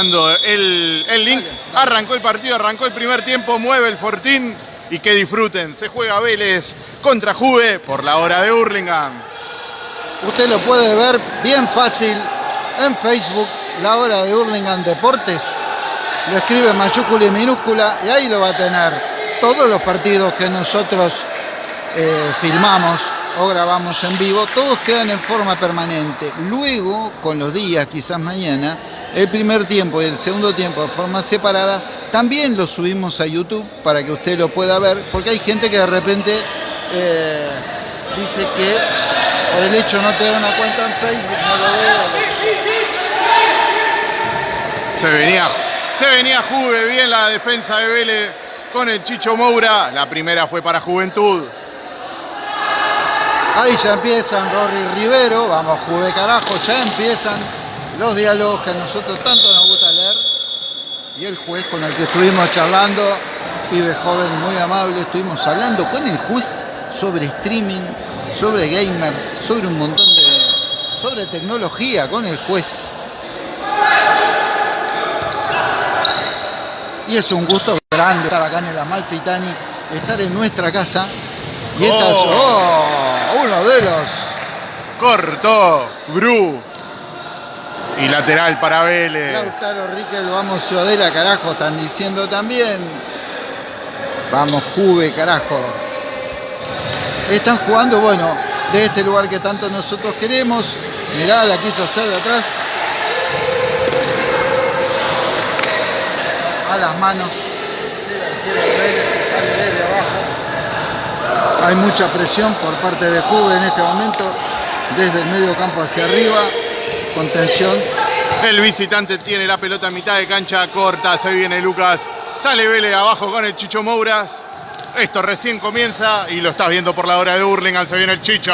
el, link. Arrancó el partido, arrancó el primer tiempo, mueve el Fortín y que disfruten. Se juega Vélez contra Juve por la hora de Hurlingham. Usted lo puede ver bien fácil en Facebook, la hora de Hurlingham Deportes. Lo escribe mayúscula y minúscula y ahí lo va a tener. Todos los partidos que nosotros eh, filmamos o grabamos en vivo, todos quedan en forma permanente. Luego, con los días, quizás mañana, el primer tiempo y el segundo tiempo de forma separada, también lo subimos a YouTube para que usted lo pueda ver, porque hay gente que de repente eh, dice que por el hecho de no tener una cuenta en Facebook no lo ve. Se venía, se venía Juve, bien la defensa de Vélez con el Chicho Moura. La primera fue para Juventud. Ahí ya empiezan Rory Rivero, vamos Juve carajo, ya empiezan los diálogos que a nosotros tanto nos gusta leer. Y el juez con el que estuvimos charlando, pibe joven muy amable, estuvimos hablando con el juez sobre streaming, sobre gamers, sobre un montón de... sobre tecnología con el juez. Y es un gusto grande estar acá en el Amalfitani, estar en nuestra casa. Y esta es Oh. oh, uno de los Cortó, Gru. Y lateral para Vélez. Lautaro Riquel, vamos Ciudadela, carajo, están diciendo también. Vamos Juve, carajo. Están jugando, bueno, de este lugar que tanto nosotros queremos. Mirá, la quiso hacer de atrás. A las manos. Hay mucha presión por parte de Juve en este momento, desde el medio campo hacia arriba, contención El visitante tiene la pelota a mitad de cancha corta. Se viene Lucas. Sale Vélez abajo con el Chicho Mouras. Esto recién comienza y lo estás viendo por la hora de Hurlingham. Se viene el Chicho.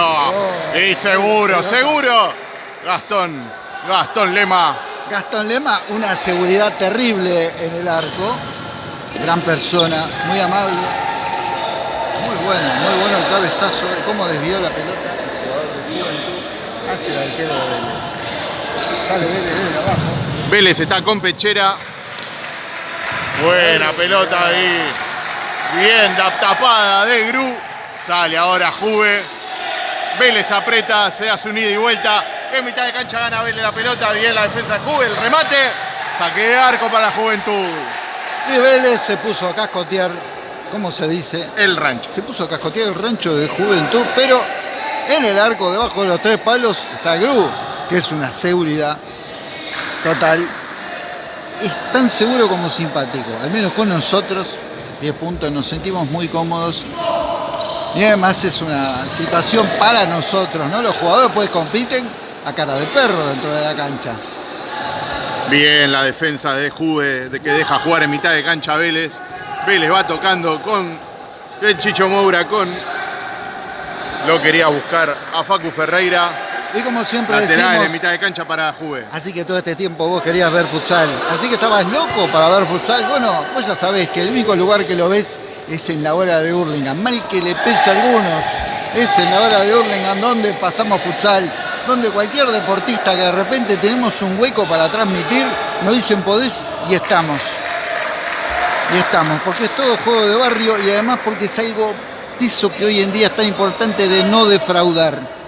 y seguro, seguro. Gastón, Gastón Lema. Gastón Lema, una seguridad terrible en el arco. Gran persona, muy amable. Muy bueno, muy bueno el cabezazo. Cómo desvió la pelota. El jugador de Juventud el arquero de. Sale Vélez desde abajo. Vélez está con Pechera. Buena pelota ahí. Bien da- tapada de Gru. Sale ahora Juve. Vélez aprieta, se hace un ida y vuelta. En mitad de cancha gana Vélez la pelota. Bien la defensa de Juve. El remate. Saque de arco para la juventud. Y Vélez se puso a cascotear, ¿cómo se dice? El rancho. Se puso a cascotear el rancho de Juventud, pero en el arco, debajo de los tres palos, está Gru, que es una seguridad total. Es tan seguro como simpático, al menos con nosotros, 10 puntos, nos sentimos muy cómodos. Y además es una situación para nosotros, ¿no? Los jugadores pues compiten a cara de perro dentro de la cancha. Bien la defensa de Juve, de que deja jugar en mitad de cancha Vélez. Vélez va tocando con el Chicho Moura, con... Lo quería buscar a Facu Ferreira. Y como siempre Lateral decimos, en mitad de cancha para Juve. Así que todo este tiempo vos querías ver futsal. Así que estabas loco para ver futsal. Bueno, vos ya sabés que el único lugar que lo ves es en la hora de Hurlingham. Mal que le pese a algunos, es en la hora de Hurlingham donde pasamos futsal. Donde cualquier deportista que de repente tenemos un hueco para transmitir, nos dicen podés y estamos. Y estamos, porque es todo juego de barrio y además porque es algo eso que hoy en día es tan importante de no defraudar.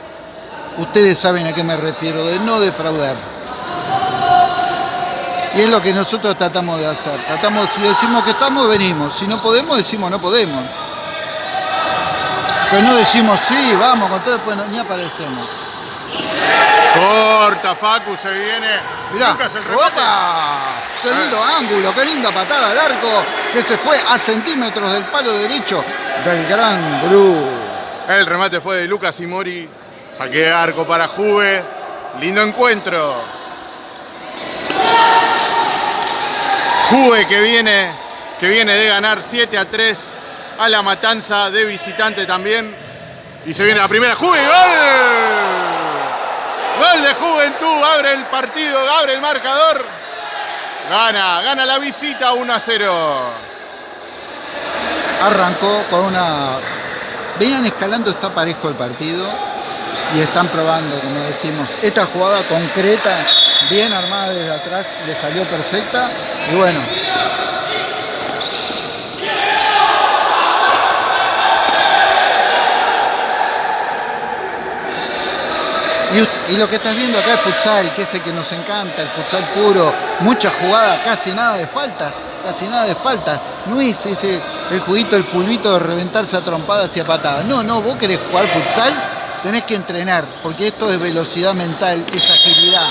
Ustedes saben a qué me refiero, de no defraudar. Y es lo que nosotros tratamos de hacer. Tratamos, si decimos que estamos, venimos. Si no podemos, decimos no podemos. Pero no decimos sí, vamos, con todo después no- ni aparecemos. Corta Facu, se viene. Mirá, Lucas el. ¡opa! ¡Qué lindo ángulo, qué linda patada al arco! Que se fue a centímetros del palo derecho del gran Gru. El remate fue de Lucas y Mori. Saque de arco para Juve. Lindo encuentro. Juve que viene, que viene de ganar 7 a 3 a la matanza de visitante también. Y se viene la primera. ¡Juve! ¡Gol! Gol de Juventud. Abre el partido, abre el marcador. Gana, gana la visita 1 a 0. arrancó con una... Venían escalando, está parejo el partido y están probando, como decimos, esta jugada concreta bien armada desde atrás, le salió perfecta. Y bueno, Y, lo que estás viendo acá es futsal, que es el que nos encanta, el futsal puro, mucha jugada, casi nada de faltas, casi nada de faltas. No es ese el juguito, el pulvito de reventarse a trompadas y a patadas. No, no, vos querés jugar futsal, tenés que entrenar, porque esto es velocidad mental, es agilidad,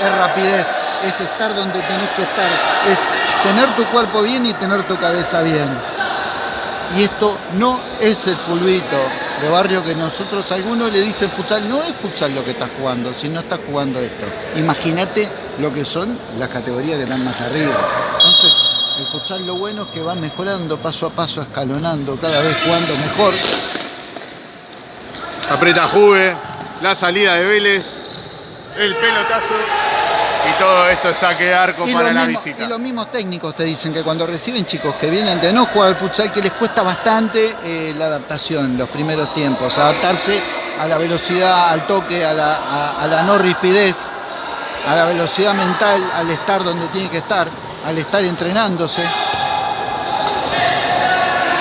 es rapidez, es estar donde tenés que estar, es tener tu cuerpo bien y tener tu cabeza bien. Y esto no es el pulvito, de barrio que nosotros, algunos le dicen futsal, no es futsal lo que estás jugando, si no estás jugando esto. Imagínate lo que son las categorías que están más arriba. Lo bueno es que va mejorando paso a paso, escalonando, cada vez jugando mejor. Aprieta Juve, la salida de Vélez, el pelotazo y todo esto es saque de arco para la visita. Y los mismos técnicos te dicen que cuando reciben chicos que vienen de no jugar al futsal, que les cuesta bastante eh, la adaptación, los primeros tiempos, adaptarse a la velocidad, al toque, a la, no rispidez, a la velocidad mental, al estar donde tiene que estar, al estar entrenándose.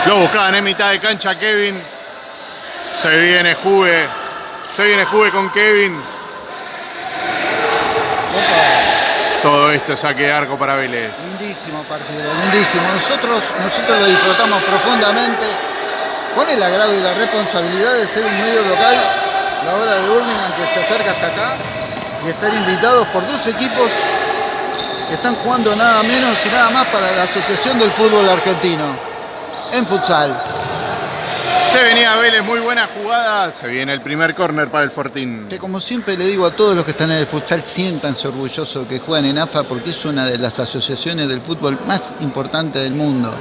Lo buscaban en mitad de cancha Kevin. Se viene Juve. Se viene Juve con Kevin. Todo esto saque de arco para Vélez. Lindísimo partido, lindísimo. Nosotros, nosotros lo disfrutamos profundamente con el agrado y la responsabilidad de ser un medio local, la hora de Urlingan que se acerca hasta acá y estar invitados por dos equipos están jugando nada menos y nada más para la Asociación del Fútbol Argentino en futsal. Se venía Vélez, muy buena jugada. Se viene el primer córner para el Fortín. Que como siempre le digo a todos los que están en el futsal, siéntanse orgullosos que juegan en AFA porque es una de las asociaciones del fútbol más importantes del mundo.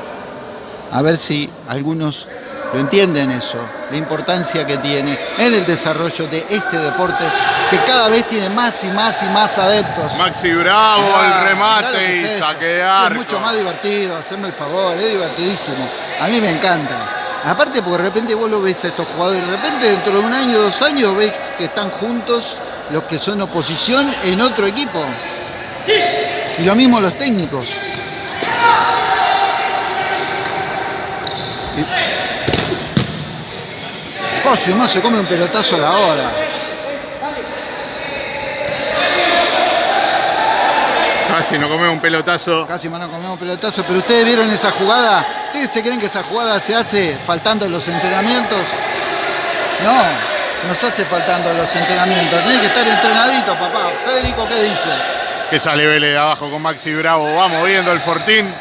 A ver si algunos lo entienden eso, la importancia que tiene en el desarrollo de este deporte que cada vez tiene más y más y más adeptos. Maxi Bravo, el remate y saquear. Es mucho más divertido, hacerme el favor, es divertidísimo. A mí me encanta. Aparte porque de repente vos lo ves a estos jugadores, de repente dentro de un año, dos años ves que están juntos los que son oposición en otro equipo. Y lo mismo los técnicos. Cosio no se come un pelotazo a la hora. Casi no comemos un pelotazo. Casi no comemos un pelotazo, pero ustedes vieron esa jugada. ¿Ustedes se creen que esa jugada se hace faltando los entrenamientos? No, no se hace faltando los entrenamientos. Tiene que estar entrenadito, papá. Federico, ¿qué dice? Que sale Vélez de abajo con Maxi Bravo. Vamos viendo el Fortín.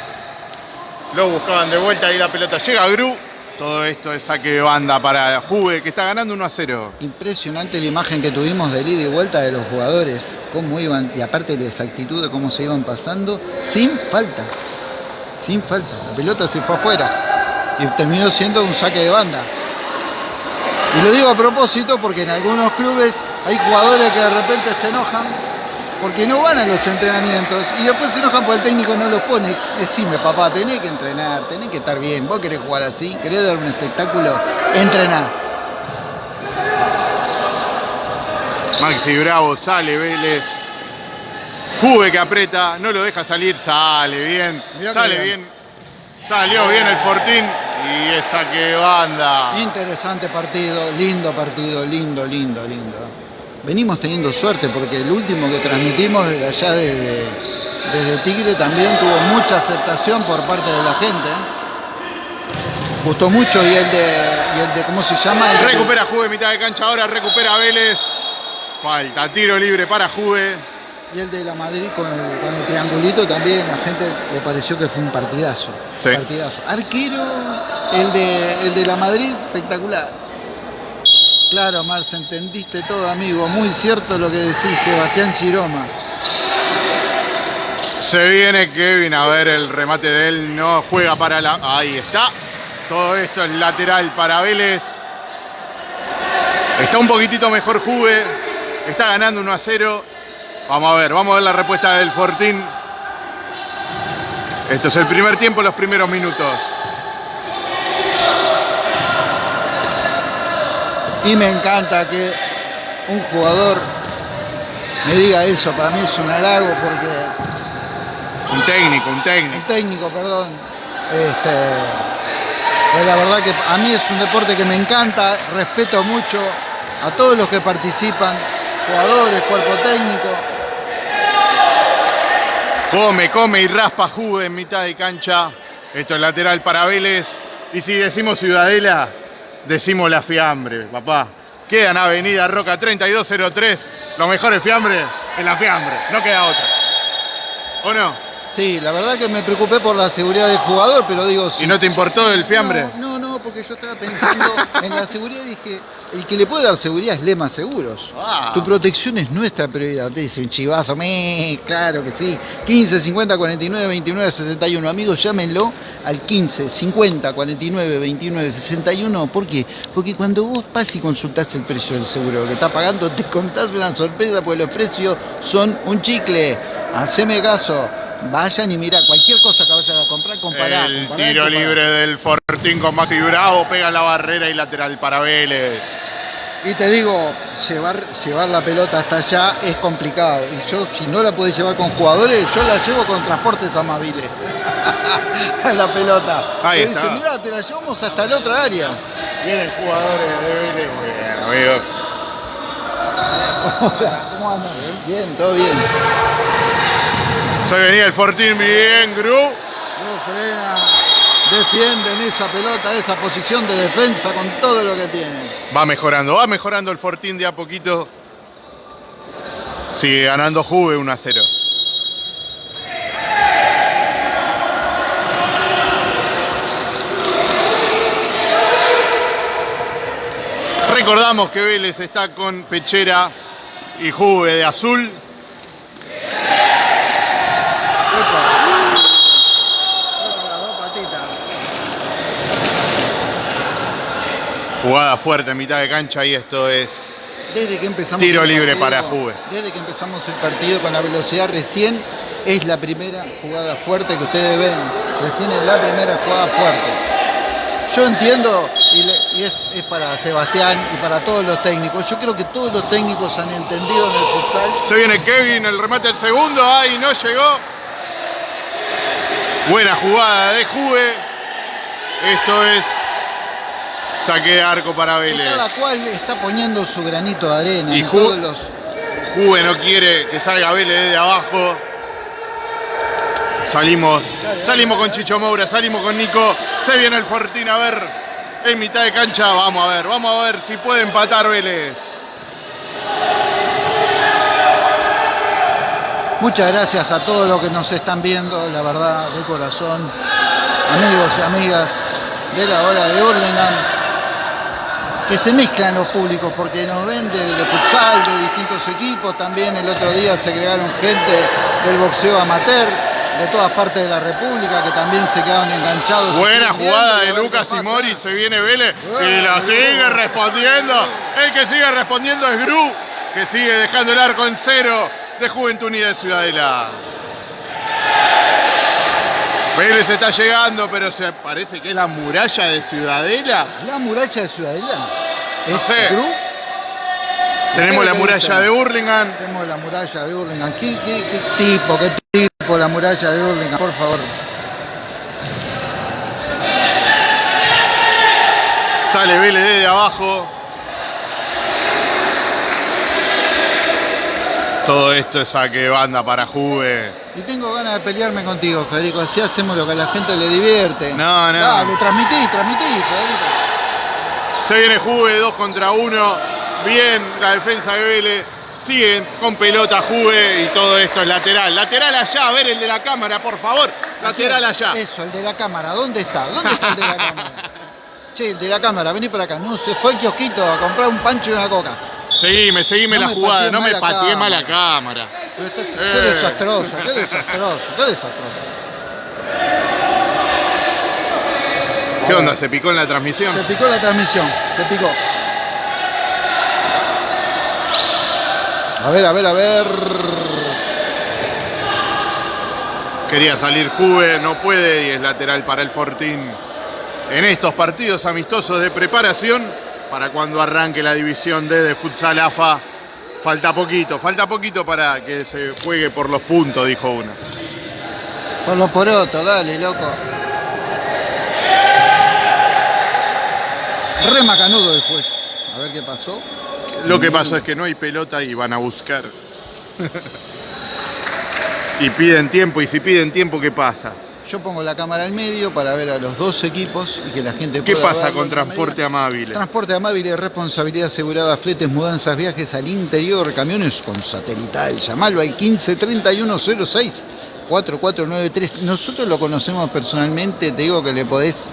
Lo buscaban de vuelta y la pelota llega a Gru. Todo esto es saque de banda para Juve, que está ganando 1 a 0. Impresionante la imagen que tuvimos de ida y vuelta de los jugadores. Cómo iban, y aparte la exactitud de cómo se iban pasando, sin falta. Sin falta. La pelota se fue afuera. Y terminó siendo un saque de banda. Y lo digo a propósito porque en algunos clubes hay jugadores que de repente se enojan porque no van a los entrenamientos y después se enojan porque el técnico no los pone. Decime, papá, tenés que entrenar, tenés que estar bien. Vos querés jugar así, querés dar un espectáculo, entrenar. Maxi Bravo sale Vélez. Juve que aprieta, no lo deja salir, sale bien, sale bien. Salió bien el Fortín y esa que banda. Interesante partido, lindo partido, lindo, lindo, lindo venimos teniendo suerte porque el último que transmitimos desde allá desde, desde Tigre también tuvo mucha aceptación por parte de la gente. Gustó mucho y el de, el de ¿cómo se llama? recupera Juve mitad de cancha ahora, recupera Vélez. Falta, tiro libre para Juve. Y el de la Madrid con el, triangulito también, la gente le pareció que fue un partidazo. partidazo. Arquero, el de, el de la Madrid, espectacular. Claro, Marce, entendiste todo, amigo. Muy cierto lo que decís, Sebastián Chiroma. Se viene Kevin a ver el remate de él. No juega para la... Ahí está. Todo esto es lateral para Vélez. Está un poquitito mejor Juve. Está ganando 1 a 0. Vamos a ver, vamos a ver la respuesta del Fortín. Esto es el primer tiempo, los primeros minutos. Y me encanta que un jugador me diga eso. Para mí es un halago porque Un técnico, un técnico. un técnico, perdón. Este, pues la verdad que a mí es un deporte que me encanta, respeto mucho a todos los que participan, jugadores, cuerpo técnico. Come, come y raspa Juve en mitad de cancha. Esto es lateral para Vélez. Y si decimos Ciudadela, decimos la fiambre, papá. Queda en Avenida Roca 3203. Los mejores fiambres en la fiambre. No queda otra. ¿O no? Sí, la verdad que me preocupé por la seguridad del jugador, pero digo... ¿Y no te importó el fiambre? No, no, no, porque yo estaba pensando en la seguridad dije, el que le puede dar seguridad es Lema Seguros. Ah. Tu protección es nuestra prioridad. Te dice un chivazo, me, claro que sí. 15 50 49 29 61. Amigos, llámenlo al 15 50 49 29 61. ¿Por qué? Porque cuando vos vas y consultás el precio del seguro que estás pagando, te contás una sorpresa porque los precios son un chicle. Haceme caso. Vayan y mira, cualquier cosa que vayan a comprar, compará. el compará, tiro compará. libre del Fortín con Maxi Bravo. Pega la barrera y lateral para Vélez. Y te digo, llevar, llevar la pelota hasta allá es complicado. Y yo, si no la podés llevar con jugadores, yo la llevo con transportes amables. la pelota. Ahí está. dice, te la llevamos hasta la otra área. Vienen jugadores de Vélez. Bueno, amigo. ¿Cómo andan? Bien, todo bien. Se venía el Fortín, bien, Gru. No frena. Defienden esa pelota, esa posición de defensa con todo lo que tienen. Va mejorando, va mejorando el Fortín de a poquito. Sigue ganando Juve 1 a 0. Recordamos que Vélez está con Pechera y Juve de azul. Epa. Epa, las dos patitas. Jugada fuerte en mitad de cancha y esto es Desde que empezamos Tiro libre para Juve. Desde que empezamos el partido con la velocidad recién es la primera jugada fuerte que ustedes ven. Recién es la primera jugada fuerte. Yo entiendo, y, le- y es, es para Sebastián y para todos los técnicos, yo creo que todos los técnicos han entendido en el futsal. Se viene Kevin, el remate del segundo, ahí no llegó. Buena jugada de Juve. Esto es saque de arco para Vélez. cada cual está poniendo su granito de arena Y en todos los. Juve no quiere que salga Vélez de abajo. Salimos, salimos con Chicho Moura, salimos con Nico. Se viene el Fortín a ver en mitad de cancha. Vamos a ver, vamos a ver si puede empatar Vélez. Muchas gracias a todos los que nos están viendo, la verdad, de corazón. Amigos y amigas de la hora de Hurlingham, que se mezclan los públicos porque nos ven de, de futsal, de distintos equipos. También el otro día se agregaron gente del boxeo amateur de todas partes de la República que también se quedaron enganchados. Buena jugada de Lucas y Mori, se viene Vélez y la sigue respondiendo. El que sigue respondiendo es Gru, que sigue dejando el arco en cero de Juventud Unida de Ciudadela. Vélez está llegando, pero se parece que es la muralla de Ciudadela. La muralla de Ciudadela. No ¿Es sé. Gru? Tenemos la ¿Qué muralla de Hurlingham. Tenemos la muralla de Hurlingham. ¿Qué, qué, qué tipo, qué tipo la muralla de Hurlingham? Por favor. Sale Vélez desde abajo. Todo esto es saque banda para Juve. Y tengo ganas de pelearme contigo, Federico. Así hacemos lo que a la gente le divierte. No, no. Dale, transmití, transmití, Federico. Se viene Juve 2 contra 1. Bien la defensa de Vélez. Siguen con pelota Juve y todo esto es lateral. Lateral allá, a ver el de la cámara, por favor. Lateral allá. Eso, el de la cámara. ¿Dónde está? ¿Dónde está el de la cámara? Che, el de la cámara, vení para acá. No, se fue al kiosquito a comprar un pancho y una coca. Seguime, seguime No la jugada. No me pateé mal la cámara. cámara. Pero esto- qué Eh. desastroso, qué desastroso, qué desastroso. ¿Qué onda? ¿Se picó en la transmisión? Se picó la transmisión, se picó. A ver, a ver, a ver. Quería salir Juve, no puede y es lateral para el Fortín. En estos partidos amistosos de preparación para cuando arranque la división D de Futsal AFA Falta poquito, falta poquito para que se juegue por los puntos, dijo uno. Por los porotos, dale, loco. Re macanudo el juez. A ver qué pasó. Lo que pasó es que no hay pelota y van a buscar. y piden tiempo, y si piden tiempo, ¿qué pasa? Yo pongo la cámara al medio para ver a los dos equipos y que la gente ¿Qué pueda pasa con Transporte. Amable? Transporte amable, responsabilidad asegurada, fletes, mudanzas, viajes al interior, camiones con satelital. Llamalo al 15 3106 4493. Nosotros lo conocemos personalmente, te digo que le podés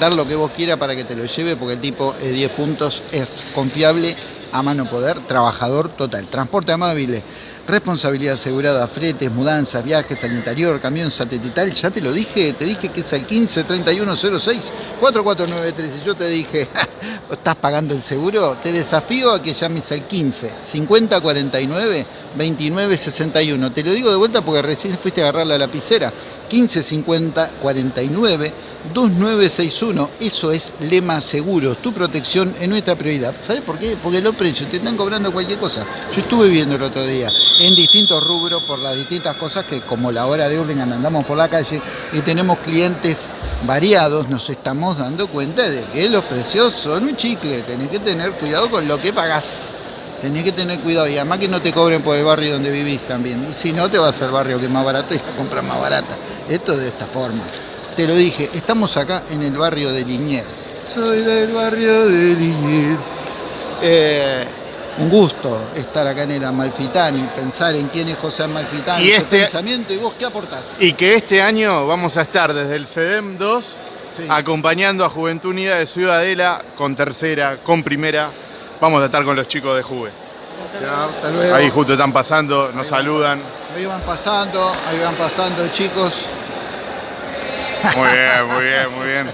dar lo que vos quieras para que te lo lleve, porque el tipo es 10 puntos, es confiable, a mano poder, trabajador total. Transporte amable, responsabilidad asegurada, fretes, mudanzas, viajes al interior, camión satelital. Ya te lo dije, te dije que es el 15 3106 4493. Y yo te dije, ¿estás pagando el seguro? Te desafío a que llames al 15 50 49 29 61. Te lo digo de vuelta porque recién fuiste a agarrar la lapicera. 15 50 49 2961. Eso es Lema Seguros. Tu protección es nuestra prioridad. ¿Sabes por qué? Porque los precios te están cobrando cualquier cosa. Yo estuve viendo el otro día en distintos rubros por las distintas cosas que como la hora de Urlingan andamos por la calle y tenemos clientes variados, nos estamos dando cuenta de que los precios son un chicle. Tenés que tener cuidado con lo que pagás. Tenés que tener cuidado y además que no te cobren por el barrio donde vivís también. Y si no, te vas al barrio que es más barato y la compras más barata. Esto es de esta forma. Te lo dije, estamos acá en el barrio de Liniers. Soy del barrio de Liniers. Eh, un gusto estar acá en el Amalfitani, pensar en quién es José Amalfitani, Y este- pensamiento y vos qué aportás. Y que este año vamos a estar desde el CEDEM 2 Sí. acompañando a Juventud Unida de Ciudadela con tercera, con primera. Vamos a estar con los chicos de Juve. Chao, hasta luego. Ahí justo están pasando, nos saludan. Ahí van pasando, ahí van pasando chicos. Muy bien, muy bien, muy bien.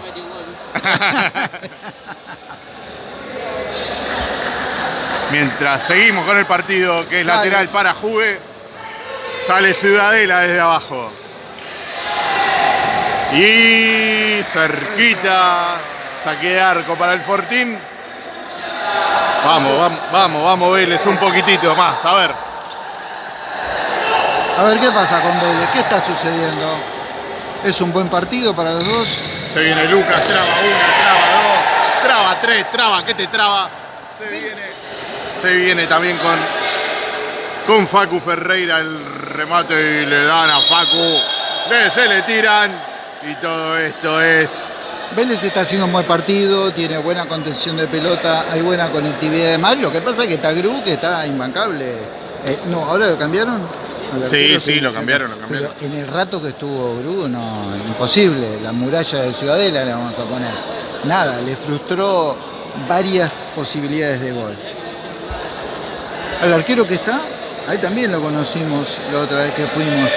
Mientras seguimos con el partido que es Sale. lateral para Juve, sale Ciudadela desde abajo. Y cerquita, saque de arco para el Fortín. Vamos, vamos, vamos, vamos Vélez, un poquitito más, a ver. A ver qué pasa con Vélez, qué está sucediendo. Es un buen partido para los dos. Se viene Lucas, traba una, traba dos, traba tres, traba, ¿qué te traba? Se viene, se viene también con, con Facu Ferreira el remate y le dan a Facu. Se le tiran y todo esto es Vélez está haciendo un buen partido, tiene buena contención de pelota, hay buena conectividad de mal. Lo que pasa es que está Gru, que está imbancable. Eh, no, ¿ahora lo cambiaron? Sí, arquero, sí, lo cambiaron, lo cambiaron. Pero en el rato que estuvo Gru, no, imposible. La muralla de Ciudadela le vamos a poner. Nada, le frustró varias posibilidades de gol. Al arquero que está, ahí también lo conocimos la otra vez que fuimos.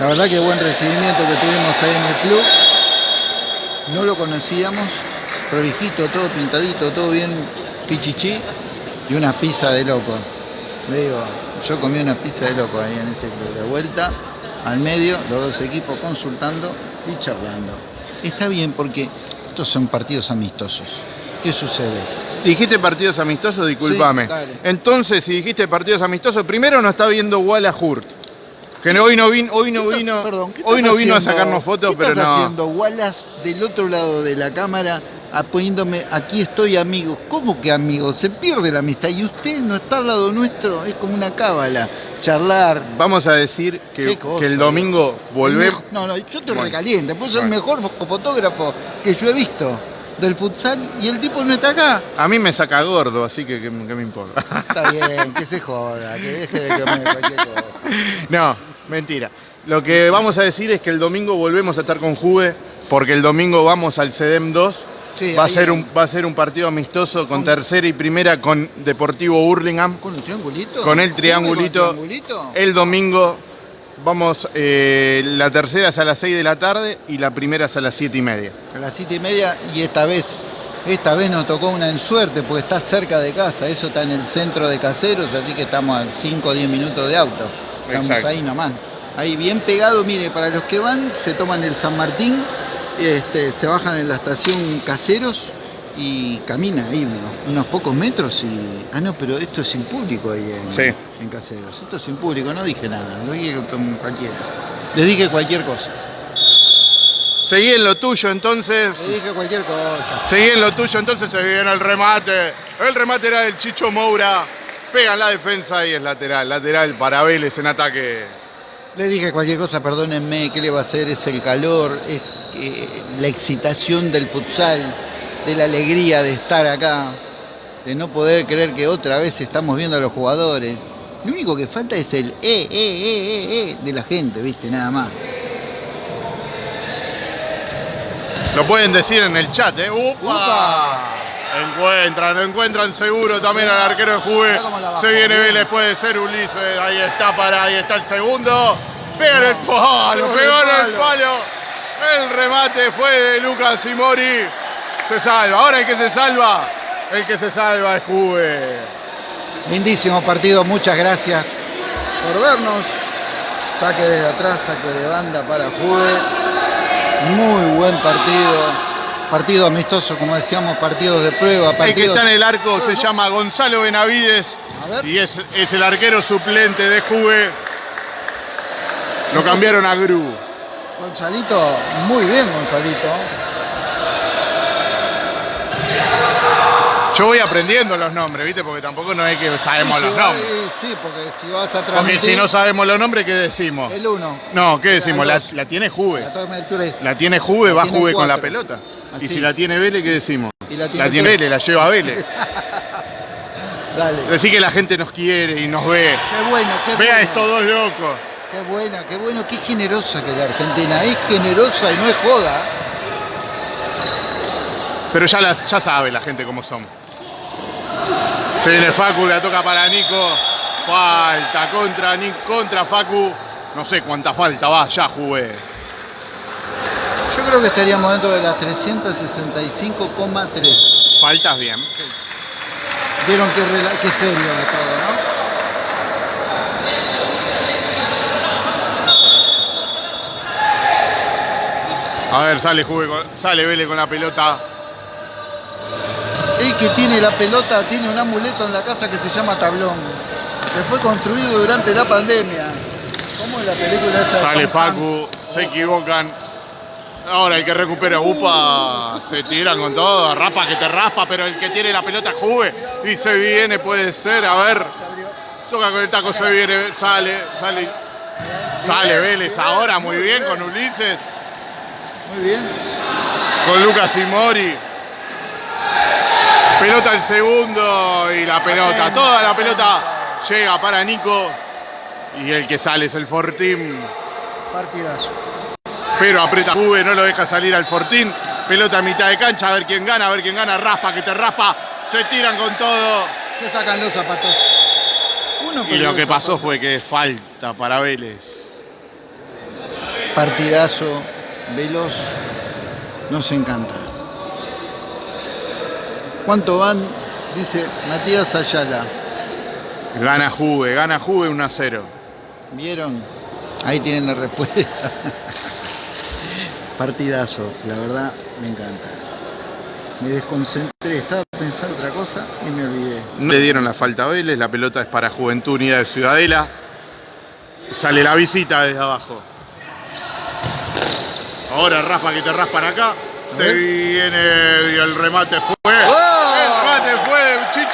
La verdad que buen recibimiento que tuvimos ahí en el club. No lo conocíamos, prolijito, todo pintadito, todo bien pichichi y una pizza de loco. Le digo, yo comí una pizza de loco ahí en ese club. De vuelta al medio, los dos equipos consultando y charlando. Está bien porque estos son partidos amistosos. ¿Qué sucede? Dijiste partidos amistosos, discúlpame. Sí. Entonces, si dijiste partidos amistosos, primero no está viendo Walla Hurt. Que no- hoy no vino, hoy no ¿Qué estás- vino, perdón, ¿qué hoy no vino a sacarnos fotos, ¿Qué pero estás no. haciendo Wallace del otro lado de la cámara poniéndome aquí estoy amigo? ¿Cómo que amigo? Se pierde la amistad y usted no está al lado nuestro, es como una cábala, charlar. Vamos a decir que, Qué cosa, que el domingo volvemos. No, no, yo te Bueno. recaliente, pues es el mejor fo- fotógrafo que yo he visto del futsal y el tipo no está acá. A mí me saca gordo, así que, que, que me importa. Está bien, que se joda, que deje de comer cualquier cosa. no, mentira. Lo que vamos a decir es que el domingo volvemos a estar con Juve, porque el domingo vamos al CEDEM 2. Sí, Va a, ser un, va a ser un partido amistoso con tercera y primera con Deportivo Hurlingham. ¿Con el triangulito? Con el ¿Cómo que triangulito. con el triangulito? El domingo vamos, eh, la tercera es a las 6 de la tarde y la primera es a las 7 y media. A las siete y media y esta vez, esta vez nos tocó una en suerte porque está cerca de casa, eso está en el centro de Caseros, así que estamos a 5 o 10 minutos de auto. Estamos Exacto. ahí nomás. Ahí bien pegado, mire, para los que van, se toman el San Martín, este, se bajan en la estación Caseros y camina ahí unos, unos pocos metros y. Ah, no, pero esto es sin público ahí en, Sí. En Caseros. Esto es sin público, no dije nada, lo dije con cualquiera. Les dije cualquier cosa. Seguí en lo tuyo entonces. Les dije cualquier cosa. Seguí en lo tuyo entonces se viene el remate. El remate era del Chicho Moura. Pega en la defensa y es lateral. Lateral para Vélez en ataque. Le dije cualquier cosa, perdónenme, ¿qué le va a hacer? Es el calor, es eh, la excitación del futsal, de la alegría de estar acá, de no poder creer que otra vez estamos viendo a los jugadores. Lo único que falta es el eh, eh, eh, eh, eh de la gente, ¿viste? Nada más. Lo pueden decir en el chat, ¿eh? ¡Upa! ¡Upa! Encuentran, encuentran seguro también al arquero de Juve. Se viene. Vélez, puede ser Ulises. Ahí está para, ahí está el segundo. Pega en el palo, pegó el el palo. El remate fue de Lucas Simori. Se salva. Ahora el que se salva, el que se salva es Juve. Lindísimo partido, muchas gracias por vernos. Saque desde atrás, saque de banda para Juve. Muy buen partido. Partido amistoso, como decíamos, partidos de prueba. El que Partidos... está en el arco se llama Gonzalo Benavides y es, es el arquero suplente de Juve. Lo cambiaron a Gru. Gonzalito, muy bien Gonzalito. Yo voy aprendiendo los nombres, ¿viste? Porque tampoco no es que sabemos Sí, los nombres. eh, Sí, porque si vas a Porque transmitir si no sabemos los nombres, ¿qué decimos? el uno, No, ¿qué decimos? La, tiene Juve. la. La tiene Juve, La va tiene Juve con la pelota. Y Así. si la tiene Vélez, ¿qué decimos? Y la tiene tiene. Vélez, la lleva Vélez. Dale. Decir que la gente nos quiere y nos ve. Qué bueno, qué Ve a bueno. estos dos locos. Qué buena, qué bueno, qué generosa que es la Argentina. Es generosa y no es joda. Pero ya, las, ya sabe la gente cómo somos. Se viene Facu, la toca para Nico. Falta contra, Ni- contra Facu. No sé cuánta falta va, ya jugué. Yo creo que estaríamos dentro de las 365,3. Faltas bien. Vieron qué, qué serio de todo, ¿no? A ver, sale Juve con- sale Vélez con la pelota. El que tiene la pelota tiene un amuleto en la casa que se llama tablón. Que fue construido durante la pandemia. ¿Cómo es la película esta? de Sale? Facu, se equivocan. Ahora el que recupera Upa se tiran con todo, rapa que te raspa, pero el que tiene la pelota Juve y se viene, puede ser, a ver, toca con el taco, se viene, sale, sale, sale Vélez ahora muy bien con Ulises, Muy bien. con Lucas y Mori. Pelota el segundo y la pelota, toda la pelota llega para Nico y el que sale es el Fortín. Partidazo. Pero aprieta Juve, no lo deja salir al Fortín. Pelota a mitad de cancha, a ver quién gana, a ver quién gana. Raspa que te raspa. Se tiran con todo. Se sacan los zapatos. Uno Y lo que pasó fue que falta para Vélez. Partidazo, veloz, nos encanta. ¿Cuánto van? Dice Matías Ayala. Gana Juve, gana Juve 1 a 0. ¿Vieron? Ahí tienen la respuesta. Partidazo, la verdad me encanta. Me desconcentré, estaba pensando otra cosa y me olvidé. No le dieron la falta a Vélez, la pelota es para Juventud Unida de Ciudadela. Sale la visita desde abajo. Ahora raspa que te raspan acá. Se viene y el remate fue. ¡Oh!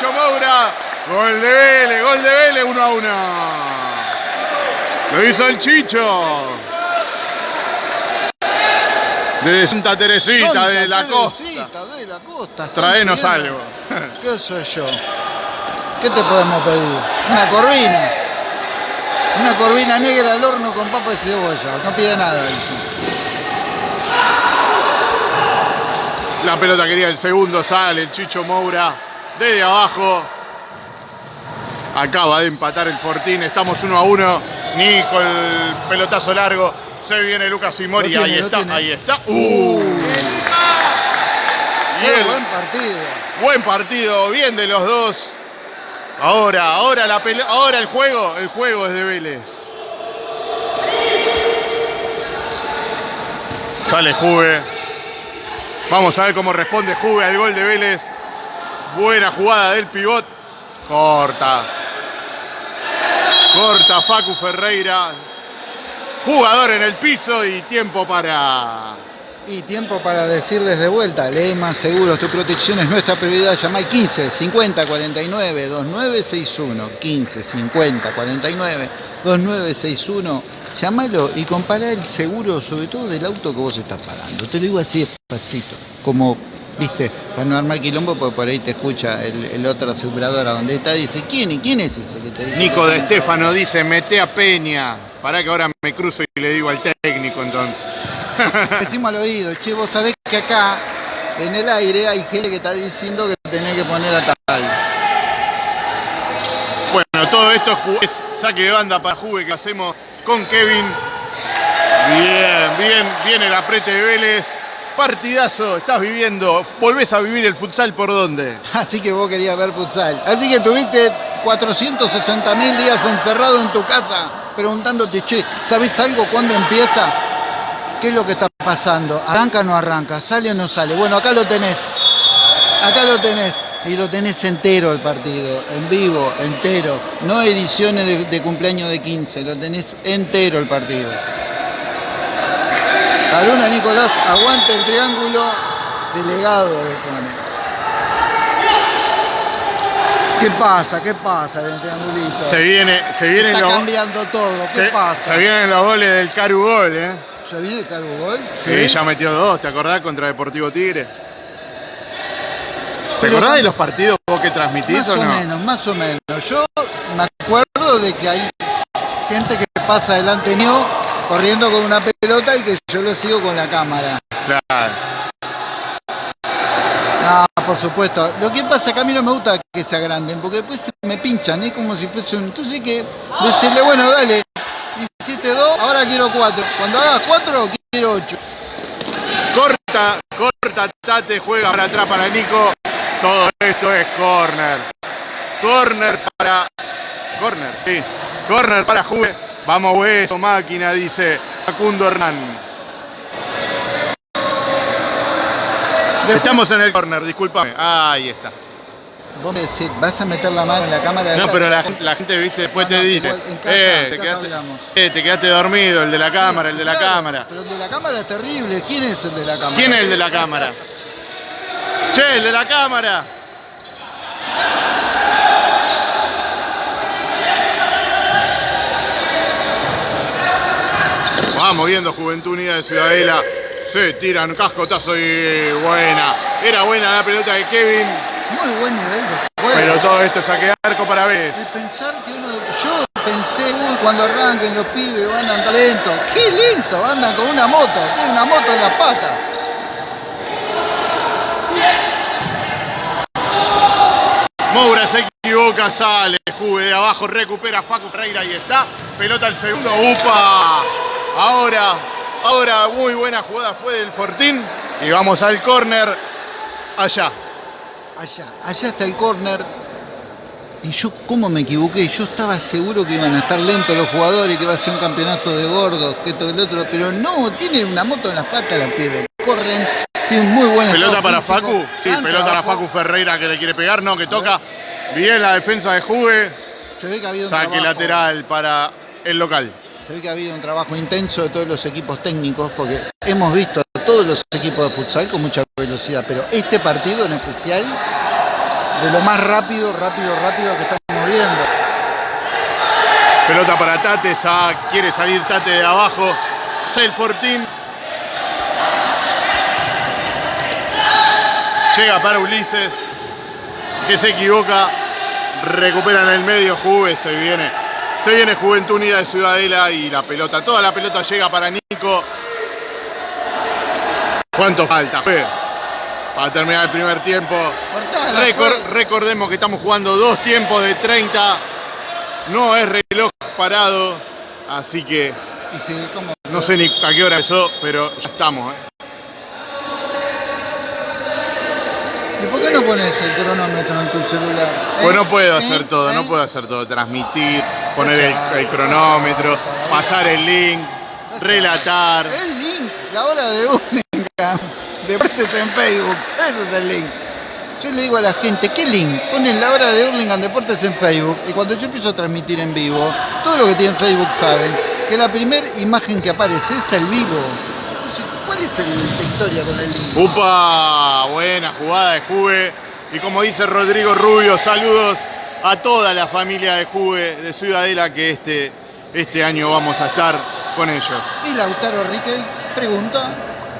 Chicho Moura. Gol de Vélez, gol de Vélez 1 a 1. Lo hizo el Chicho. De Santa Teresita, Santa de la costa. Teresita, de la costa. Traenos algo. ¿Qué soy yo? ¿Qué te podemos pedir? Una corvina. Una corvina negra al horno con papa y cebolla. No pide nada. La pelota quería el segundo, sale el Chicho Moura desde abajo. Acaba de empatar el Fortín, estamos uno a uno. Nico, el pelotazo largo. Se viene Lucas Simori, ahí está, tiene. ahí está. Uh. Y el- buen partido. buen partido, bien de los dos. Ahora, ahora la ahora el juego, el juego es de Vélez. Sale Juve. Vamos a ver cómo responde Juve al gol de Vélez. Buena jugada del pivot. Corta. Corta Facu Ferreira. Jugador en el piso y tiempo para y tiempo para decirles de vuelta, más Seguros, tu protección es nuestra prioridad. Llama al 15 50 49 2961. 15 50 49 2961. Llámalo y compara el seguro, sobre todo del auto que vos estás pagando. Te lo digo así despacito, como, viste, para no armar quilombo, porque por ahí te escucha el, otro aseguradora donde está dice, ¿quién, ¿quién es ese que te dice? Nico de Estefano dice, mete a Peña. Para que ahora me cruzo y le digo al técnico entonces. Decimos al oído, che, vos sabés que acá, en el aire, hay gente que está diciendo que tenés que poner a tal. Bueno, todo esto es saque de banda para Juve que hacemos con Kevin. Bien, bien, bien el aprete de Vélez. Partidazo, estás viviendo, volvés a vivir el futsal por dónde. Así que vos querías ver futsal. Así que tuviste 460 mil días encerrado en tu casa preguntándote, che, ¿sabés algo cuándo empieza? ¿Qué es lo que está pasando? ¿Arranca o no arranca? ¿Sale o no sale? Bueno, acá lo tenés. Acá lo tenés. Y lo tenés entero el partido, en vivo, entero. No ediciones de, cumpleaños de 15, lo tenés entero el partido. Aruna Nicolás, aguante el triángulo, delegado de ¿Qué pasa? ¿Qué pasa del triangulito? Se viene, se viene Está cambiando todo. ¿Qué pasa? Se vienen los goles del Caru Gol, ¿eh? ¿Ya viene el Gol? Sí, ya metió dos, ¿te acordás? Contra Deportivo Tigre. ¿Te acordás de los partidos que transmitís más o, no? Más o menos, más o menos. Yo me acuerdo de que hay gente que pasa delante mío corriendo con una pelota y que yo lo sigo con la cámara. Claro. No, por supuesto. Lo que pasa es que a mí no me gusta que se agranden, porque después me pinchan, es como si fuese un... Entonces hay que decirle, bueno, dale, 17-2, ahora quiero 4. Cuando hagas 4, quiero 8. Corta, corta, Tate, juega para atrás para Nico. Todo esto es corner. Corner para... Corner, sí. Corner para Juve. Vamos, hueso, máquina, dice Facundo Hernán. Estamos en el corner, discúlpame. Ahí está. Vos me decís, vas a meter la mano en la cámara de No, pero la, gente, viste, después te dice, eh, te, quedaste, eh, te, quedaste, dormido, el de la cámara, el de la cámara. Pero el de la cámara es terrible. ¿Quién es el de la cámara? ¿Quién es el de la cámara? che, el de la cámara. Vamos viendo Juventud Unida de Ciudadela. Se tiran cascotazo y buena. Era buena la pelota de Kevin. Muy buen nivel de juego. Pero todo esto saque arco para vez. pensar que uno Yo pensé, uy, cuando arranquen los pibes van andar lento. ¡Qué lento! Andan con una moto. Tiene una moto en las patas. Moura se equivoca, sale, Juve de abajo, recupera Facu Freira y está. Pelota al segundo, ¡upa! Ahora, ahora muy buena jugada fue del Fortín. Y vamos al córner allá. Allá, allá está el córner. Y yo, ¿cómo me equivoqué? Yo estaba seguro que iban a estar lentos los jugadores, que iba a ser un campeonato de gordos, que todo el otro, pero no, tienen una moto en las patas los pibes. Corren, tienen muy buena Pelota para Facu, sí, pelota para Facu Ferreira que le quiere pegar, no, que toca bien la defensa de Juve. Se ve que ha habido un Saque lateral para el local. Se ve que ha habido un trabajo intenso de todos los equipos técnicos, porque hemos visto todos los equipos de futsal con mucha velocidad, pero este partido en especial, de lo más rápido, rápido, rápido que estamos viendo. Pelota para Tate, quiere salir Tate de abajo. Fortín. Llega para Ulises, que se equivoca. Recupera en el medio, Juve, se viene. Se viene Juventud Unida de Ciudadela y la pelota, toda la pelota llega para Nico. ¿Cuánto falta? Para terminar el primer tiempo. recordemos que estamos jugando dos tiempos de 30. No es reloj parado. Así que no sé ni a qué hora empezó, pero ya estamos. ¿eh? ¿Y por qué no pones el cronómetro en tu celular? Pues no puedo ¿Eh? hacer todo, no ¿Eh? puedo hacer todo. Transmitir, poner el, cronómetro, pasar el link, relatar. El link, la hora de única Deportes en Facebook. Ese es el link. Yo le digo a la gente, ¿qué link? Ponen la hora de Hurlingham Deportes en Facebook y cuando yo empiezo a transmitir en vivo, todo lo que tiene Facebook saben que la primera imagen que aparece es el vivo. ¿Cuál es el, la historia con el? Upa, buena jugada de Juve. Y como dice Rodrigo Rubio, saludos a toda la familia de Juve de Ciudadela que este, este año vamos a estar con ellos. Y Lautaro Riquel pregunta,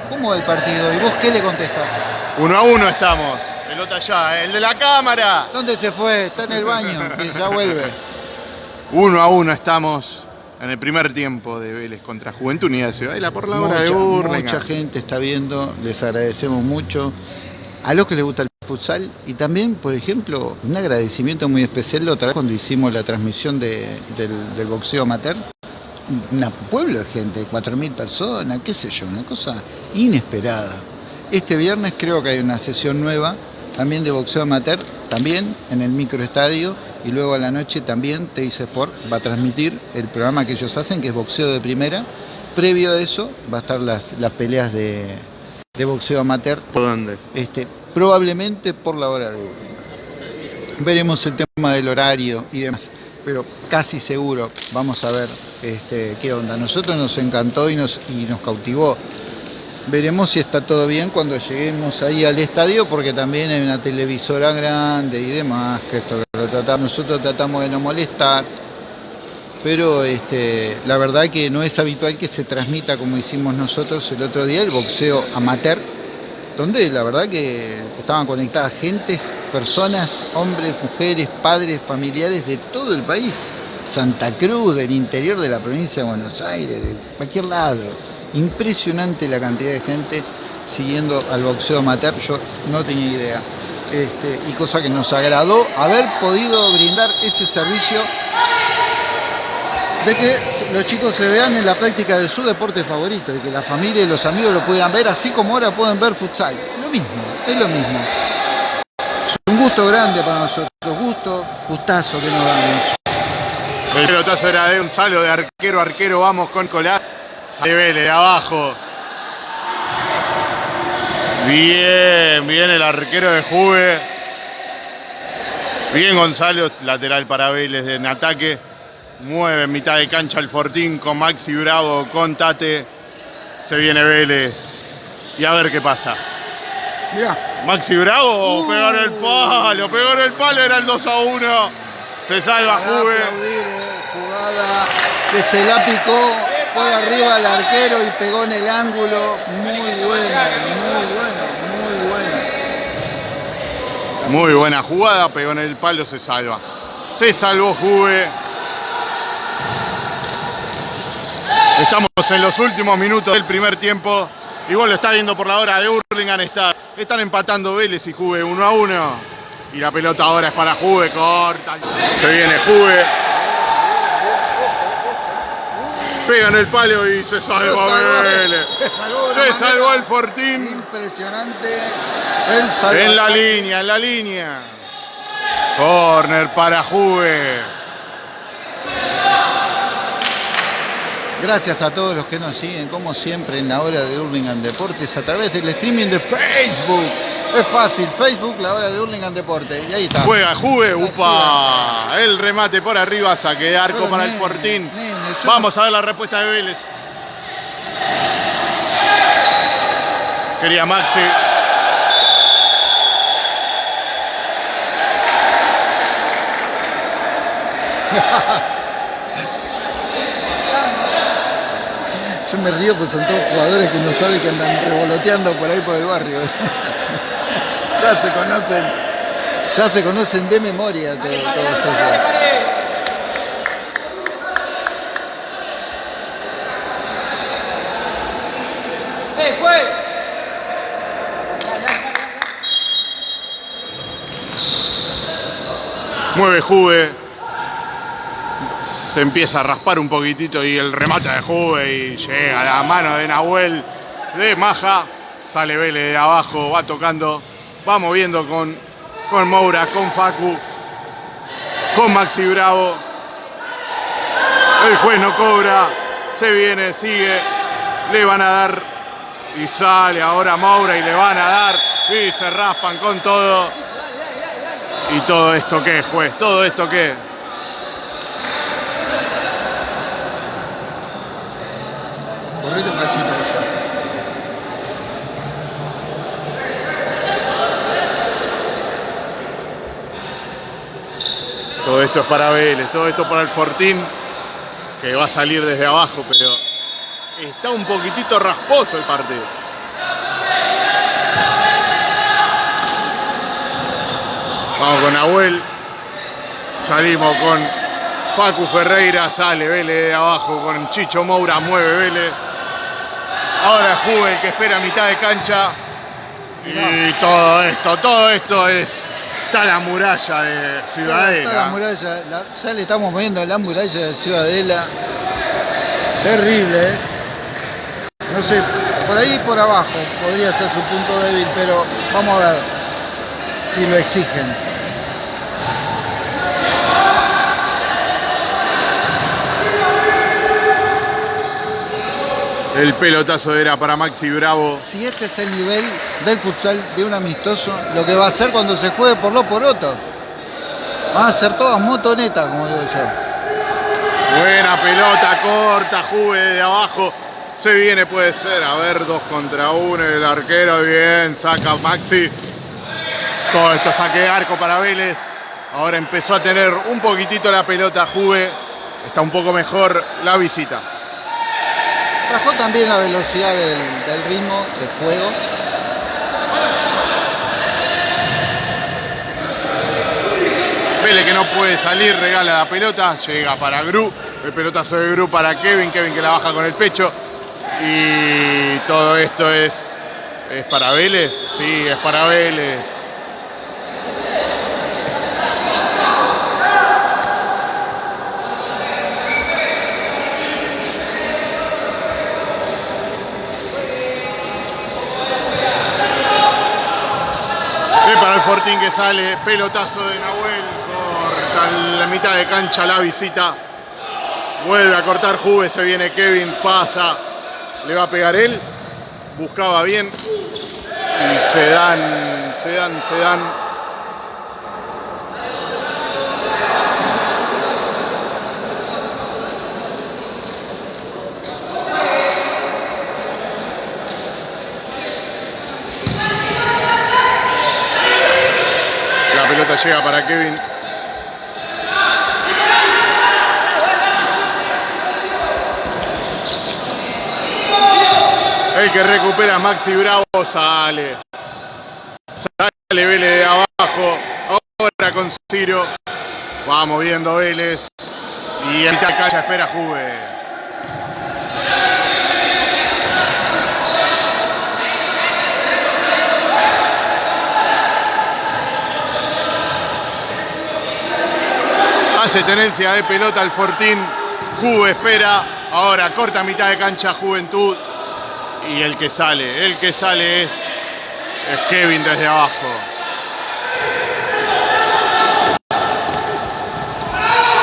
¿cómo va el partido? ¿Y vos qué le contestás? Uno a uno estamos. Pelota allá, el de la cámara. ¿Dónde se fue? Está en el baño y ya vuelve. Uno a uno estamos en el primer tiempo de Vélez contra Juventud Unida de Ciudadela por la hora de Mucha, Hurlingham. mucha gente está viendo, les agradecemos mucho. A los que les gusta el futsal y también, por ejemplo, un agradecimiento muy especial la otra vez cuando hicimos la transmisión de- del, del boxeo amateur. Un pueblo de gente, 4.000 personas, qué sé yo, una cosa inesperada. Este viernes creo que hay una sesión nueva también de boxeo amateur, también en el microestadio y luego a la noche también Teis Sport va a transmitir el programa que ellos hacen, que es boxeo de primera. Previo a eso va a estar las, las peleas de, de boxeo amateur, ¿Por dónde? este, probablemente por la hora de. Veremos el tema del horario y demás, pero casi seguro vamos a ver este, qué onda. Nosotros nos encantó y nos, y nos cautivó. Veremos si está todo bien cuando lleguemos ahí al estadio, porque también hay una televisora grande y demás, que esto lo tratamos, nosotros tratamos de no molestar, pero este, la verdad que no es habitual que se transmita como hicimos nosotros el otro día, el boxeo amateur, donde la verdad que estaban conectadas gentes, personas, hombres, mujeres, padres, familiares de todo el país. Santa Cruz, del interior de la provincia de Buenos Aires, de cualquier lado. Impresionante la cantidad de gente siguiendo al boxeo amateur, yo no tenía idea. Este, y cosa que nos agradó haber podido brindar ese servicio de que los chicos se vean en la práctica de su deporte favorito, de que la familia y los amigos lo puedan ver, así como ahora pueden ver futsal. Lo mismo, es lo mismo. Es un gusto grande para nosotros, gusto, gustazo que nos damos. El pelotazo era de Gonzalo de arquero, arquero, vamos con Colás. Sale Vélez de abajo. Bien, bien el arquero de Juve. Bien Gonzalo, lateral para Vélez en ataque. Mueve en mitad de cancha el Fortín con Maxi Bravo, con Tate. Se viene Vélez. Y a ver qué pasa. Mirá, Maxi Bravo Uh. pegó en el palo, pegó en el palo, era el 2 a 1. Se salva Juve. eh, jugada que se la picó por arriba al arquero y pegó en el ángulo. Muy bueno, muy bueno, muy bueno. Muy buena jugada, pegó en el palo, se salva. Se salvó Juve. Estamos en los últimos minutos del primer tiempo. Igual lo está viendo por la hora de Hurlingham. Está, están empatando Vélez y Juve 1 a 1. Y la pelota ahora es para Juve, corta. Se viene Juve. Pega en el palo y se salva salvó, Vélez. se salvó Se el Fortín. Impresionante el. En la línea, en la línea. Corner para Juve. Gracias a todos los que nos siguen, como siempre, en la hora de Hurlingham Deportes a través del streaming de Facebook. Es fácil, Facebook, la hora de Hurlingham Deportes. Y ahí está. Juega Juve, upa. El remate por arriba, saque de arco Pero, para el Fortín. nene, Vamos a ver la respuesta de Vélez. Quería Maxi. me río porque son todos jugadores que uno sabe que andan revoloteando por ahí por el barrio. ya se conocen, ya se conocen de memoria to- todos ellos. ¡Eh, juez! Mueve Juve. Empieza a raspar un poquitito y el remate de Juve y llega la mano de Nahuel de Maja. Sale Vélez de abajo, va tocando, va moviendo con, con Moura, con Facu, con Maxi Bravo. El juez no cobra, se viene, sigue, le van a dar Y sale ahora Moura y le van a dar. Y se raspan con todo. ¿Y todo esto qué, juez? ¿Todo esto qué? Todo esto es para Vélez, todo esto para el Fortín, que va a salir desde abajo, pero está un poquitito rasposo el partido. Vamos con Nahuel. Salimos con Facu Ferreira, sale Vélez de abajo con Chicho Moura, mueve Vélez. Ahora Juve que espera a mitad de cancha. Y todo esto, todo esto es. Está la muralla de Ciudadela. Está la muralla, la- ya le estamos moviendo la muralla de Ciudadela. Terrible, ¿eh? No sé, por ahí y por abajo podría ser su punto débil, pero vamos a ver si lo exigen. El pelotazo era para Maxi Bravo. Si este es el nivel del futsal de un amistoso, lo que va a hacer cuando se juegue por lo poroto. Van a ser todas motonetas, como digo yo. Buena pelota corta, Juve de abajo. Se viene, puede ser. A ver, dos contra uno. El arquero, bien. Saca Maxi. Todo esto saque de arco para Vélez. Ahora empezó a tener un poquitito la pelota Juve. Está un poco mejor la visita. Bajó también la velocidad del, ritmo del juego. Vélez que no puede salir, regala la pelota, llega para Gru, el pelotazo de Gru para Kevin, Kevin que la baja con el pecho. Y todo esto es, es para Vélez, sí, es para Vélez. Es para el Fortín que sale, pelotazo de Nahuel, corta la mitad de cancha la visita. Vuelve a cortar Juve, se viene Kevin, pasa, le va a pegar él, buscaba bien y se dan, se dan, se dan. La pelota llega para Kevin. El que recupera Maxi Bravo sale. Sale Vélez de abajo. Ahora con Ciro. Va moviendo Vélez. Y en la cancha espera Juve. Hace tenencia de pelota el Fortín. Juve espera. Ahora corta mitad de cancha Juventud. Y el que sale, el que sale es, Kevin desde abajo.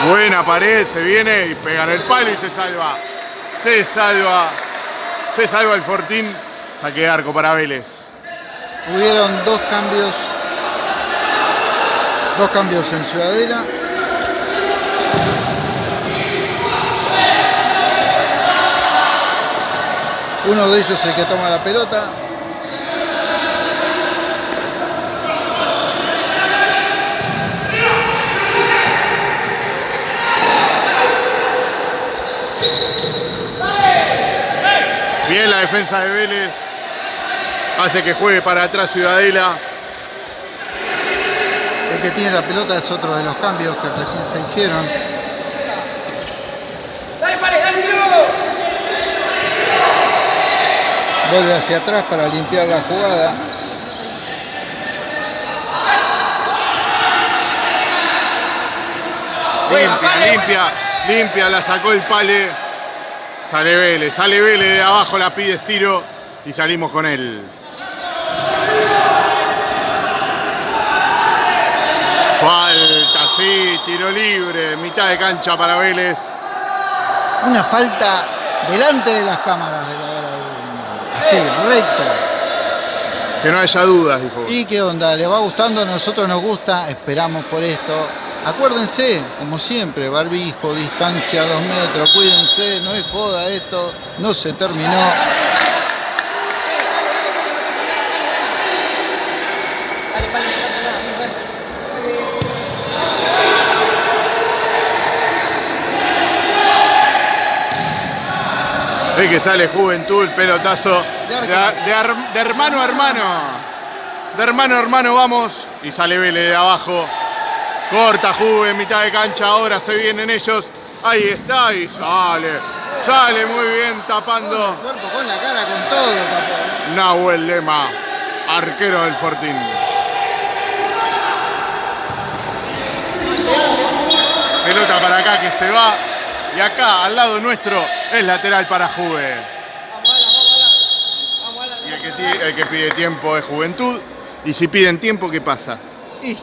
Buena pared, se viene y pega en el palo y se salva. Se salva. Se salva el Fortín. Saque de arco para Vélez. Hubieron dos cambios. Dos cambios en Ciudadela. Uno de ellos el que toma la pelota. Bien la defensa de Vélez. Hace que juegue para atrás Ciudadela. El que tiene la pelota es otro de los cambios que recién se hicieron. ¡Dale, Pare, dale, Ciro! Vuelve hacia atrás para limpiar la jugada. Limpia, limpia, limpia, la sacó el pale. Sale Vélez, sale Vélez de abajo, la pide Ciro y salimos con él. Falta, sí, tiro libre, mitad de cancha para Vélez. Una falta delante de las cámaras de la hora de Burlingame. Así, recto. Que no haya dudas, dijo. ¿Y qué onda? ¿Les va gustando? A nosotros nos gusta, esperamos por esto. Acuérdense, como siempre, barbijo, distancia, dos metros, cuídense, no es joda esto, no se terminó. Es que sale Juventud, pelotazo de, hermano a hermano. De hermano a hermano vamos. Y sale Vélez de abajo. Corta Juve en mitad de cancha. Ahora se vienen ellos. Ahí está y sale. Sale muy bien Con el tapando cuerpo, con la cara, con todo. tapó. Nahuel Lema, arquero del Fortín. Pelota para acá que se va. Y acá, al lado nuestro, es lateral para Juve. Vamos, Alan, vamos, Alan. Vamos, Alan. Y el que, pide tiempo es Juventud. Y si piden tiempo, ¿qué pasa? Y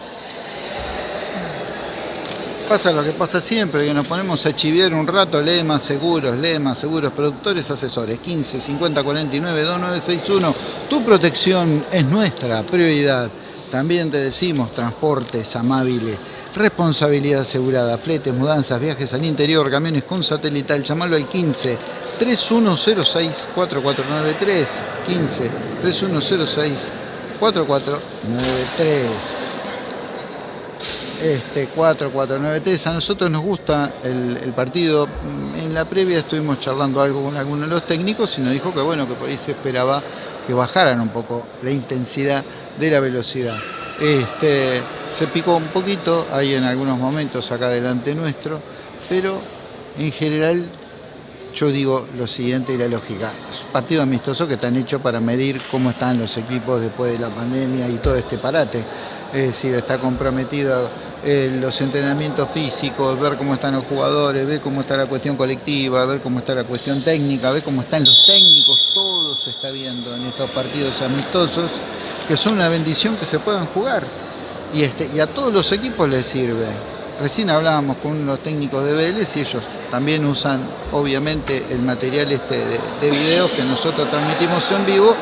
pasa lo que pasa siempre, que nos ponemos a chiviar un rato, lemas seguros, lemas seguros, productores, asesores, 15 50 49 2961. Tu protección es nuestra prioridad. También te decimos transportes amable, responsabilidad asegurada, fletes, mudanzas, viajes al interior, camiones con satelital, llamalo al 15 3106 4493 15 3106 4493 este 4493. A nosotros nos gusta el, partido. En la previa estuvimos charlando algo con algunos de los técnicos y nos dijo que bueno, que por ahí se esperaba que bajaran un poco la intensidad de la velocidad. Este, se picó un poquito ahí en algunos momentos acá delante nuestro, pero en general yo digo lo siguiente y la lógica. Es un partido amistoso que están hechos para medir cómo están los equipos después de la pandemia y todo este parate. Es decir, está comprometido eh, los entrenamientos físicos, ver cómo están los jugadores, ver cómo está la cuestión colectiva, ver cómo está la cuestión técnica, ver cómo están los técnicos, todo se está viendo en estos partidos amistosos, que son una bendición que se puedan jugar. Y, este, y a todos los equipos les sirve. Recién hablábamos con unos técnicos de Vélez y ellos también usan obviamente el material este de, de videos que nosotros transmitimos en vivo,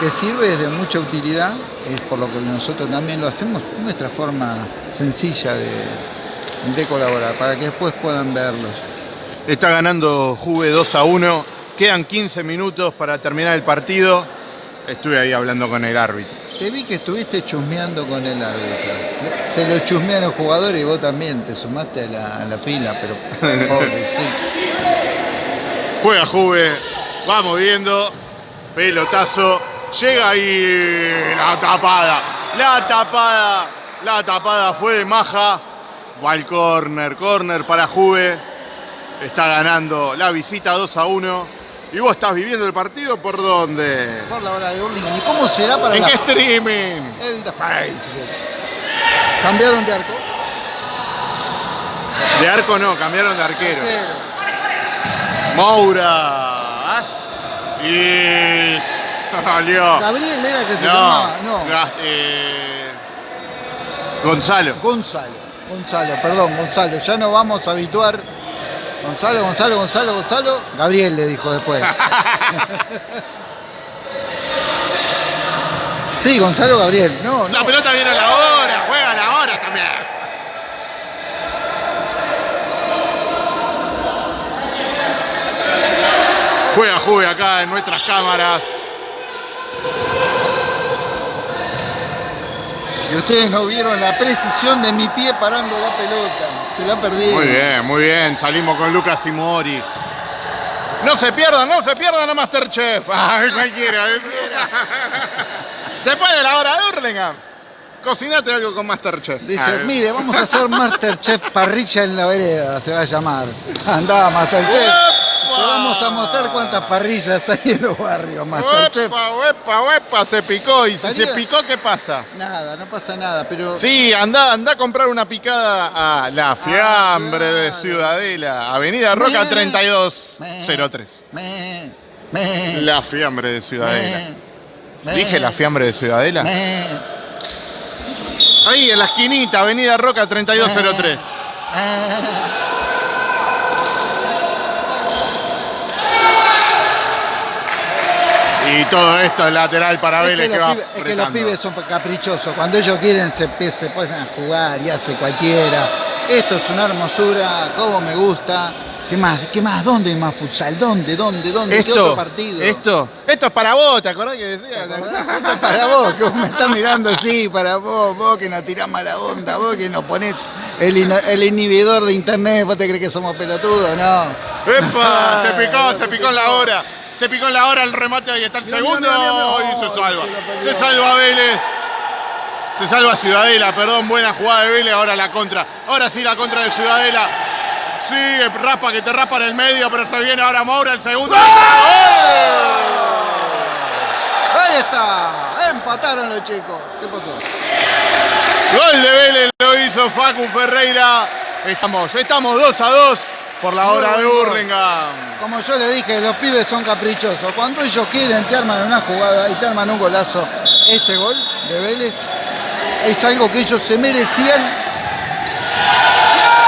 que sirve de mucha utilidad, es por lo que nosotros también lo hacemos, nuestra forma sencilla de, de colaborar, para que después puedan verlos. Está ganando Juve 2 a 1. Quedan 15 minutos para terminar el partido. Estuve ahí hablando con el árbitro. Te vi que estuviste chusmeando con el árbitro. Se lo chusmean los jugadores y vos también te sumaste a la, a la fila, pero pobre, sí. Juega Juve, va moviendo, pelotazo, llega ahí la tapada, la tapada, la tapada fue de Maja, va al córner, córner para Juve, está ganando la visita 2 a 1. ¿Y vos estás viviendo el partido por dónde? Por la hora de Burlingame. ¿Y cómo será para ¿En la qué streaming? El de Facebook. ¿Cambiaron de arco? De arco no, cambiaron de arquero. Moura. Y salió. Gabriel era que se No, llamaba. No. Gas- eh, Gonzalo. Gonzalo. Gonzalo, perdón, Gonzalo. Ya nos vamos a habituar. Gonzalo, Gonzalo, Gonzalo, Gonzalo. Gabriel le dijo después. sí, Gonzalo Gabriel. No, La no. pelota viene a la hora, juega a la hora también. Juega Juve acá en nuestras cámaras. Y ustedes no vieron la precisión de mi pie parando la pelota. Se la perdí. Muy bien, muy bien. Salimos con Lucas y Mori. No se pierdan, no se pierdan a Masterchef. Ay, cualquiera. Después de la hora de Hurlingham, cocinate algo con Masterchef. Dice, mire, vamos a hacer Masterchef parrilla en la vereda, se va a llamar. Andá, Masterchef. Te vamos a mostrar cuántas parrillas hay en los barrios, Masterchef. Uepa, uepa, uepa, se picó. Y si se picó, ¿qué pasa? Nada, no pasa nada, pero Sí, anda, anda a comprar una picada a la fiambre de claro. Ciudadela, Avenida Roca Me- 3203. Me, me, La fiambre de Ciudadela. ¿Dije la fiambre de Ciudadela? Ahí, en la esquinita, Avenida Roca 3203. Y todo esto es lateral para Es Vélez que, va pibes, es que los pibes son caprichosos. Cuando ellos quieren se, se a jugar y hace cualquiera. Esto es una hermosura, como me gusta. ¿Qué más? ¿Qué más? ¿Dónde hay más futsal? ¿Dónde? ¿Dónde? ¿Dónde? ¿Qué otro partido? esto, esto es para vos, ¿te acordás que decías? Esto es para vos, que vos me estás mirando así, para vos, vos que nos tirás mala onda, vos que nos ponés el, inhibidor de internet, vos te crees que somos pelotudos, no. ¡Epa! Se picó, se picó en la hora. Se picó en la hora el remate, ahí está el segundo. Y se Oh, salva. se salva Vélez. Se salva Ciudadela, perdón, buena jugada de Vélez, ahora la contra. Ahora sí la contra de Ciudadela. Sigue, rapa que te rapa en el medio, pero se viene ahora Moura, el segundo. ¡Gol! Ahí está, empataron los chicos. ¿Qué pasó? Gol de Vélez lo hizo Facu Ferreira. Estamos, estamos 2 a 2 por la hora de. Hurlingham. Como yo le dije, los pibes son caprichosos. Cuando ellos quieren, te arman una jugada y te arman un golazo. Este gol de Vélez es algo que ellos se merecían.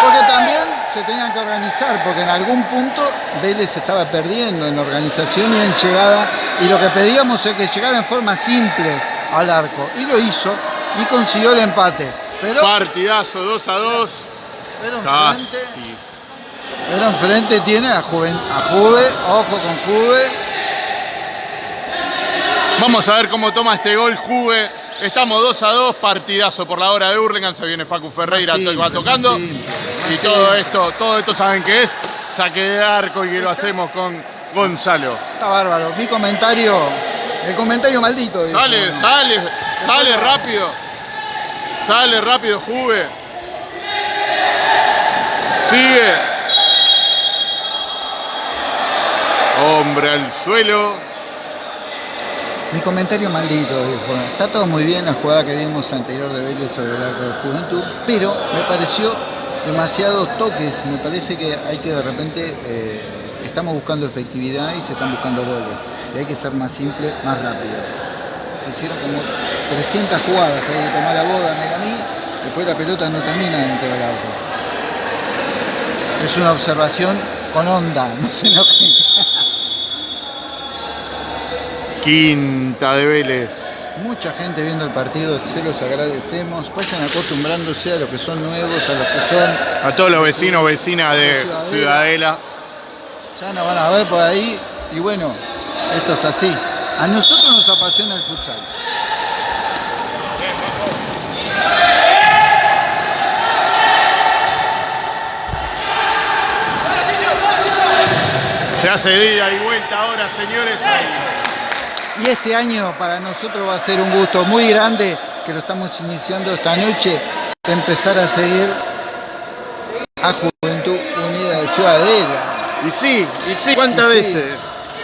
Porque también se tenían que organizar, porque en algún punto Vélez estaba perdiendo en organización y en llegada. Y lo que pedíamos es que llegara en forma simple al arco. Y lo hizo y consiguió el empate. Pero, Partidazo 2 a 2. pero enfrente, Casi. Pero enfrente tiene a, Juven, a Juve, ojo con Juve. Vamos a ver cómo toma este gol Juve. Estamos 2 a 2, partidazo por la hora de Hurlingham. Se viene Facu Ferreira, simple, va tocando. simple, y todo simple. esto, todo esto saben que es saque de arco y que lo hacemos con Gonzalo. Está bárbaro. Mi comentario, el comentario maldito. Sale, sale, sale rápido. Sale rápido Juve. Sigue. Hombre al suelo. Mi comentario maldito, dijo. Está todo muy bien la jugada que vimos anterior de Vélez sobre el arco de Juventud, pero me pareció demasiados toques. Me parece que hay que de repente eh, estamos buscando efectividad y se están buscando goles. Y hay que ser más simple, más rápido. Se hicieron como 300 jugadas, hay que tomar la boda, Megamí, después la pelota no termina dentro del arco. Es una observación con onda, no se enojen. Quinta de Vélez. Mucha gente viendo el partido, se los agradecemos. Vayan acostumbrándose a los que son nuevos, a los que son. A todos los vecinos, vecinas de Ciudadela. Ciudadela. Ya nos van a ver por ahí. Y bueno, esto es así. A nosotros nos apasiona el futsal. Se hace día y vuelta ahora, señores. Y este año para nosotros va a ser un gusto muy grande que lo estamos iniciando esta noche de empezar a seguir a Juventud Unida de Ciudadela. Y sí, y sí, ¿cuántas Y sí. veces?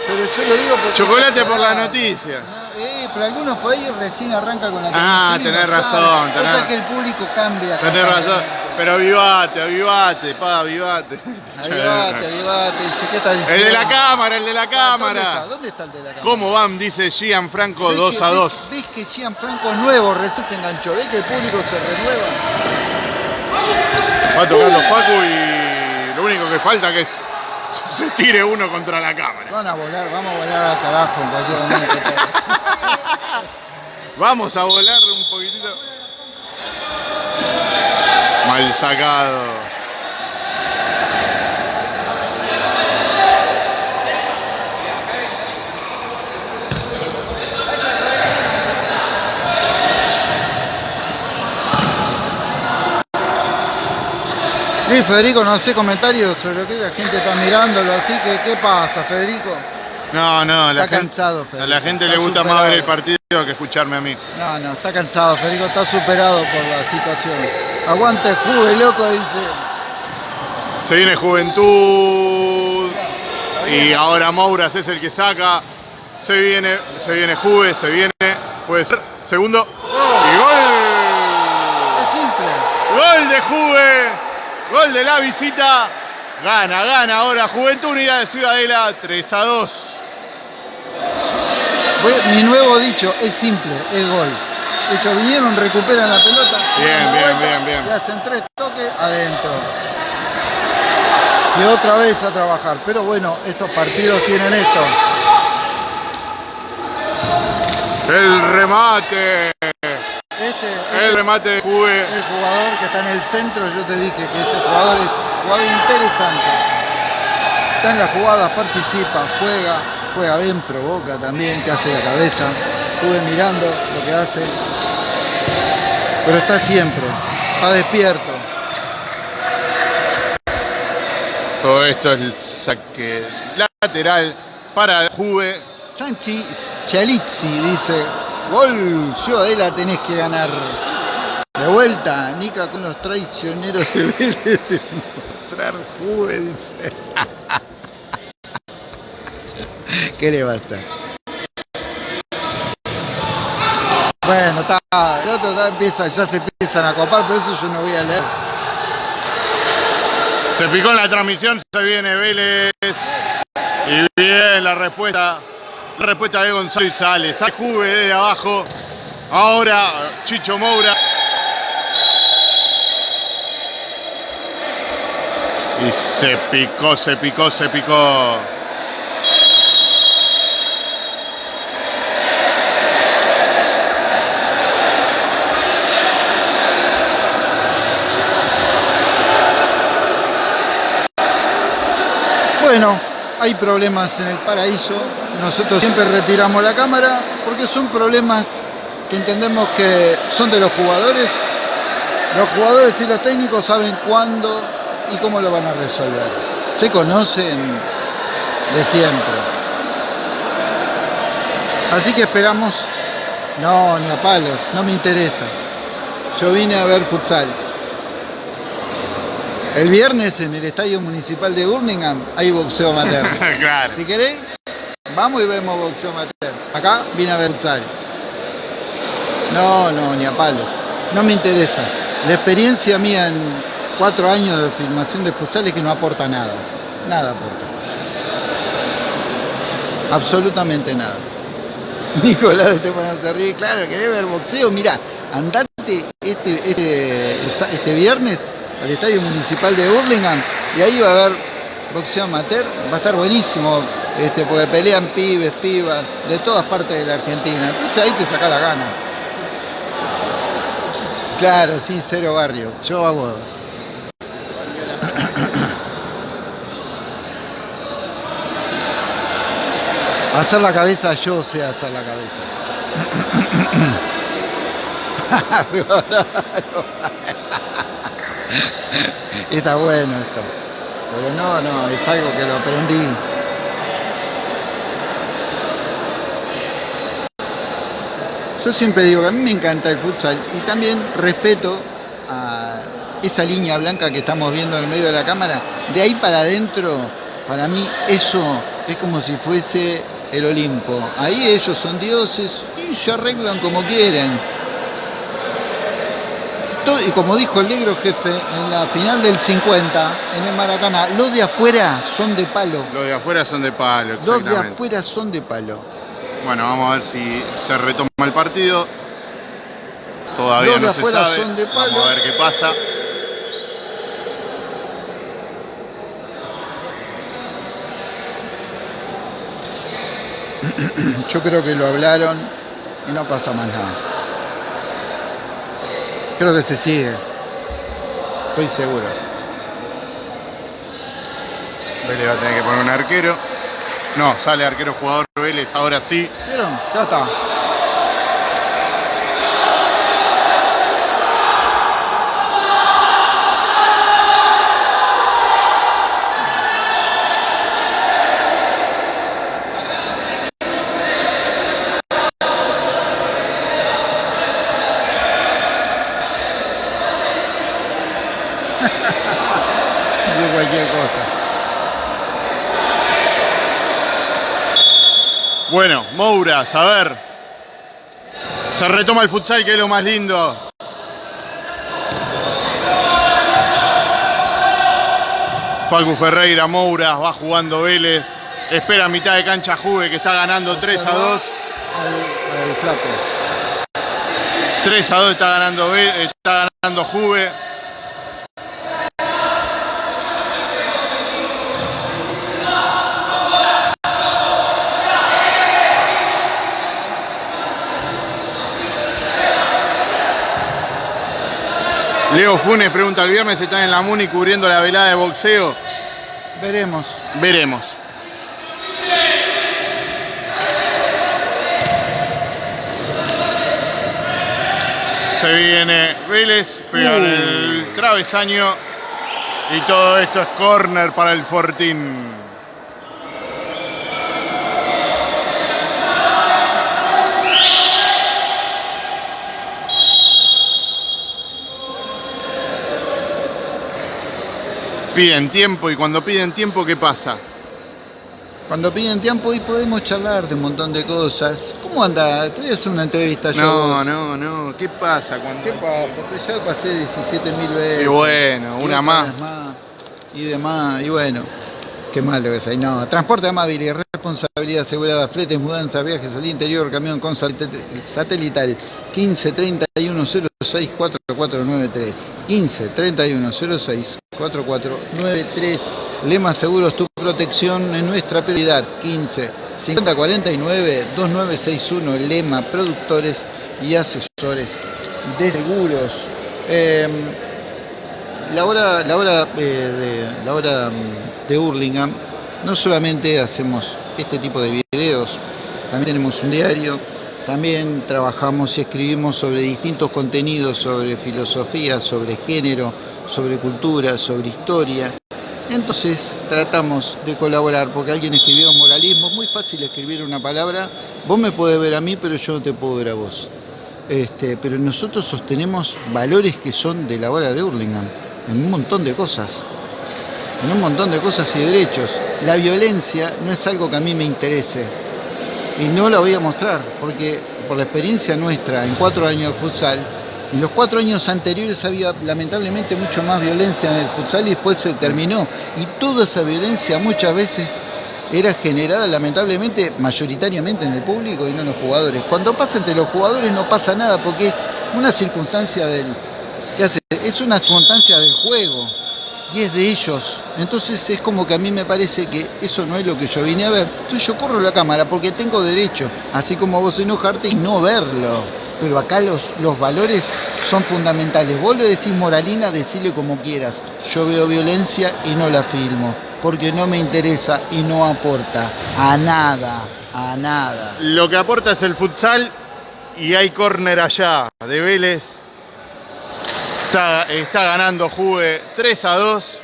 Pero yo lo digo porque. Chocolate por la noticia. No, eh, pero algunos por ahí recién arranca con la Ah, tenés no razón, tenés- Cosa que el público cambia. Tenés razón. Pero avivate, avivate, pa, avivate. Avivate, avivate. Dice, ¿qué estás diciendo? El de la cámara, el de la ¿Dónde está? cámara. ¿Dónde está el de la cámara? ¿Cómo van? Dice Gianfranco ¿Ves 2 que- a ves- 2. ¿Ves que Gianfranco es nuevo? Recién se enganchó. ¿Ves que el público se renueva? Va tocando Facu y lo único que falta que es se tire uno contra la cámara. Van a volar, vamos a volar al carajo en cualquier momento. Vamos a volar un poquitito. Mal sacado. Y Federico, no hace comentarios sobre lo que la gente está mirándolo, así que ¿qué pasa, Federico? No, no, la Está gente, cansado, a Federico. la gente Está le gusta más ver el partido que escucharme a mí. No, no, está cansado, Federico, está superado por la situación. Aguante Juve, loco, dice. Se viene Juventud y ahora Mouras es el que saca. Se viene, se viene Juve, se viene, puede ser. Segundo y gol. Es simple. Gol de Juve, gol de la visita. Gana, gana ahora Juventud Unidad de Ciudadela 3 a 2. Voy- Mi nuevo dicho es simple, es gol. Ellos vinieron, recuperan la pelota, Bien, bien, vuelta bien, bien. y hacen tres toques adentro. Y otra vez a trabajar. Pero bueno, estos partidos tienen esto. El remate. Este, El este remate de Juve. el jugador que está en el centro, yo te dije que ese jugador es un jugador interesante. Está en las jugadas, participa, juega, juega bien, provoca también, que hace la cabeza. Estuve mirando lo que hace. Pero está siempre, está despierto. Todo esto es el saque lateral para Juve. Sanchi Chalizzi dice, gol, Ciudadela tenés que ganar. De vuelta, Nica con los traicioneros de Vélez de mostrar Juve, dice. ¿Qué le va a hacer? Bueno, está, el otro ya, ya se empiezan a copar, pero eso yo no voy a leer. Se picó en la transmisión, se viene Vélez. Y bien la respuesta. La respuesta de Gonzalo y sale. Sale Juve desde abajo. Ahora Chicho Moura. Y se picó, se picó, se picó. Bueno, hay problemas en el paraíso. Nosotros siempre retiramos la cámara porque son problemas que entendemos que son de los jugadores. Los jugadores y los técnicos saben cuándo y cómo lo van a resolver. Se conocen de siempre. Así que esperamos. No, ni a palos, no me interesa. Yo vine a ver futsal. El viernes en el Estadio Municipal de Birmingham hay boxeo amateur. claro. Si querés, vamos y vemos boxeo amateur. Acá vine a ver futsal. No, no, ni a palos. No me interesa. La experiencia mía en cuatro años de filmación de futsal es que no aporta nada. Nada aporta. Absolutamente nada. Nicolás te pones a reír. Claro, querés ver boxeo. Mira, andate este, este, este viernes al Estadio Municipal de Burlingame y ahí va a haber boxeo amateur, va a estar buenísimo, este, porque pelean pibes, pibas, de todas partes de la Argentina, entonces ahí te saca la gana. Claro, sí, cero barrio, yo hago... Hacer la cabeza, yo sé hacer la cabeza. Está bueno esto. Pero no, no, es algo que lo aprendí. Yo siempre digo que a mí me encanta el futsal y también respeto a esa línea blanca que estamos viendo en el medio de la cámara. De ahí para adentro, para mí eso es como si fuese el Olimpo. Ahí ellos son dioses y se arreglan como quieren y como dijo el negro jefe en la final del 50 en el Maracaná, los de afuera son de palo. Los de afuera son de palo, Los de afuera son de palo. Bueno, vamos a ver si se retoma el partido. Todavía los de no afuera se sabe. son de palo. Vamos a ver qué pasa. Yo creo que lo hablaron y no pasa más nada. Creo que se sigue. Estoy seguro. Vélez va a tener que poner un arquero. No, sale arquero jugador Vélez, ahora sí. ¿Vieron? Ya está. Dice cualquier cosa. Bueno, Mouras, a ver. Se retoma el futsal, que es lo más lindo. Facu Ferreira, Moura, va jugando Vélez. Espera a mitad de cancha Juve, que está ganando 3 a 2. Al, al flaco. 3 a 2 está ganando, está ganando Juve. Leo Funes pregunta, ¿el viernes están en la Muni cubriendo la velada de boxeo? Veremos. Veremos. Se viene Vélez, pega en el travesaño y todo esto es corner para el Fortín. Piden tiempo y cuando piden tiempo, ¿qué pasa? Cuando piden tiempo y podemos charlar de un montón de cosas. ¿Cómo anda? Te voy a hacer una entrevista yo. No, no, no. ¿Qué pasa cuando.? ¿Qué pasa? Pues ya pasé 17 mil veces. Y bueno, una otras más. Y demás. Y bueno, qué malo que es ahí. No, transporte amable y responsabilidad asegurada, fletes, mudanzas, viajes al interior, camión con satel- satelital. 15 31 06 4493. 15 31 06 4493. Lema Seguros, tu protección es nuestra prioridad. 15 50 49 2961. Lema Productores y Asesores de Seguros. Em, la hora, la hora, eh, de, la hora mm, de Hurlingham, no solamente hacemos este tipo de videos, también tenemos un diario, también trabajamos y escribimos sobre distintos contenidos, sobre filosofía, sobre género, sobre cultura, sobre historia. Entonces tratamos de colaborar, porque alguien escribió moralismo, es muy fácil escribir una palabra, vos me podés ver a mí, pero yo no te puedo ver a vos. Este, pero nosotros sostenemos valores que son de la hora de Hurlingham, en un montón de cosas, en un montón de cosas y derechos. La violencia no es algo que a mí me interese y no la voy a mostrar, porque por la experiencia nuestra en cuatro años de futsal, en los cuatro años anteriores había lamentablemente mucho más violencia en el futsal y después se terminó. Y toda esa violencia muchas veces era generada lamentablemente mayoritariamente en el público y no en los jugadores. Cuando pasa entre los jugadores no pasa nada porque es una circunstancia del ¿qué hace? Es una circunstancia del juego y es de ellos. Entonces es como que a mí me parece que eso no es lo que yo vine a ver. Entonces yo corro la cámara porque tengo derecho, así como vos enojarte y no verlo. Pero acá los, los valores son fundamentales. Vos le decís moralina, decile como quieras. Yo veo violencia y no la filmo, porque no me interesa y no aporta a nada, a nada. Lo que aporta es el futsal y hay córner allá de Vélez. Está, está ganando Juve 3 a 2.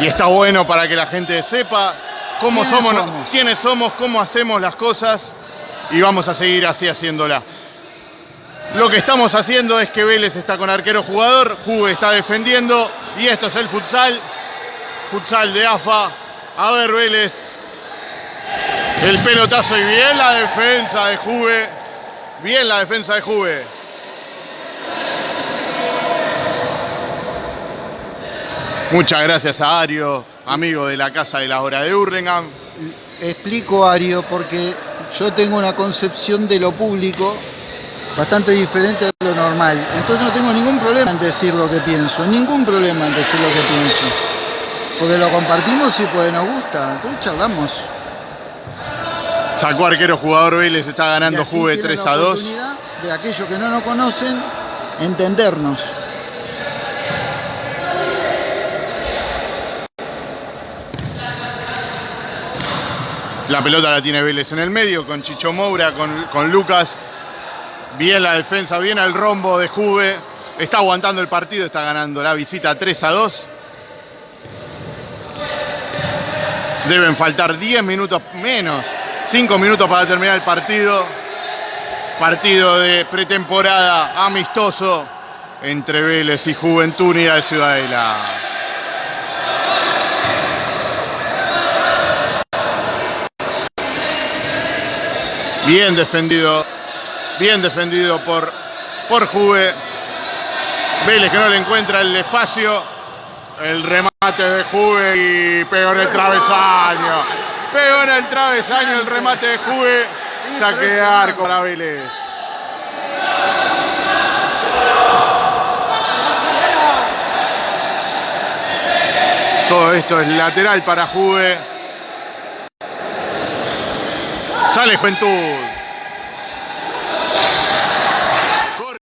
Y está bueno para que la gente sepa cómo ¿Quiénes somos, somos? quiénes somos, cómo hacemos las cosas y vamos a seguir así haciéndola. Lo que estamos haciendo es que Vélez está con arquero jugador, Juve está defendiendo y esto es el futsal, futsal de AFA. A ver Vélez, el pelotazo y bien la defensa de Juve. Bien la defensa de Juve. Muchas gracias a Ario, amigo de la Casa de la Hora de Hurlingham. Explico, Ario, porque yo tengo una concepción de lo público bastante diferente de lo normal. Entonces no tengo ningún problema en decir lo que pienso, ningún problema en decir lo que pienso. Porque lo compartimos y pues nos gusta, entonces charlamos. Sacó arquero jugador Vélez, está ganando Juve tienen 3 la a 2. oportunidad De aquellos que no nos conocen, entendernos. La pelota la tiene Vélez en el medio con Chicho Moura, con, Lucas. Bien la defensa, bien el rombo de Juve. Está aguantando el partido, está ganando la visita 3 a 2. Deben faltar 10 minutos menos, 5 minutos para terminar el partido. Partido de pretemporada amistoso entre Vélez y Juventud Unida de Ciudadela. Bien defendido, bien defendido por, por Juve. Vélez que no le encuentra el espacio. El remate de Juve y pegó el travesaño. Pegó en el travesaño el remate de Juve. Saque de arco para Vélez. Todo esto es lateral para Juve. Sale Juventud.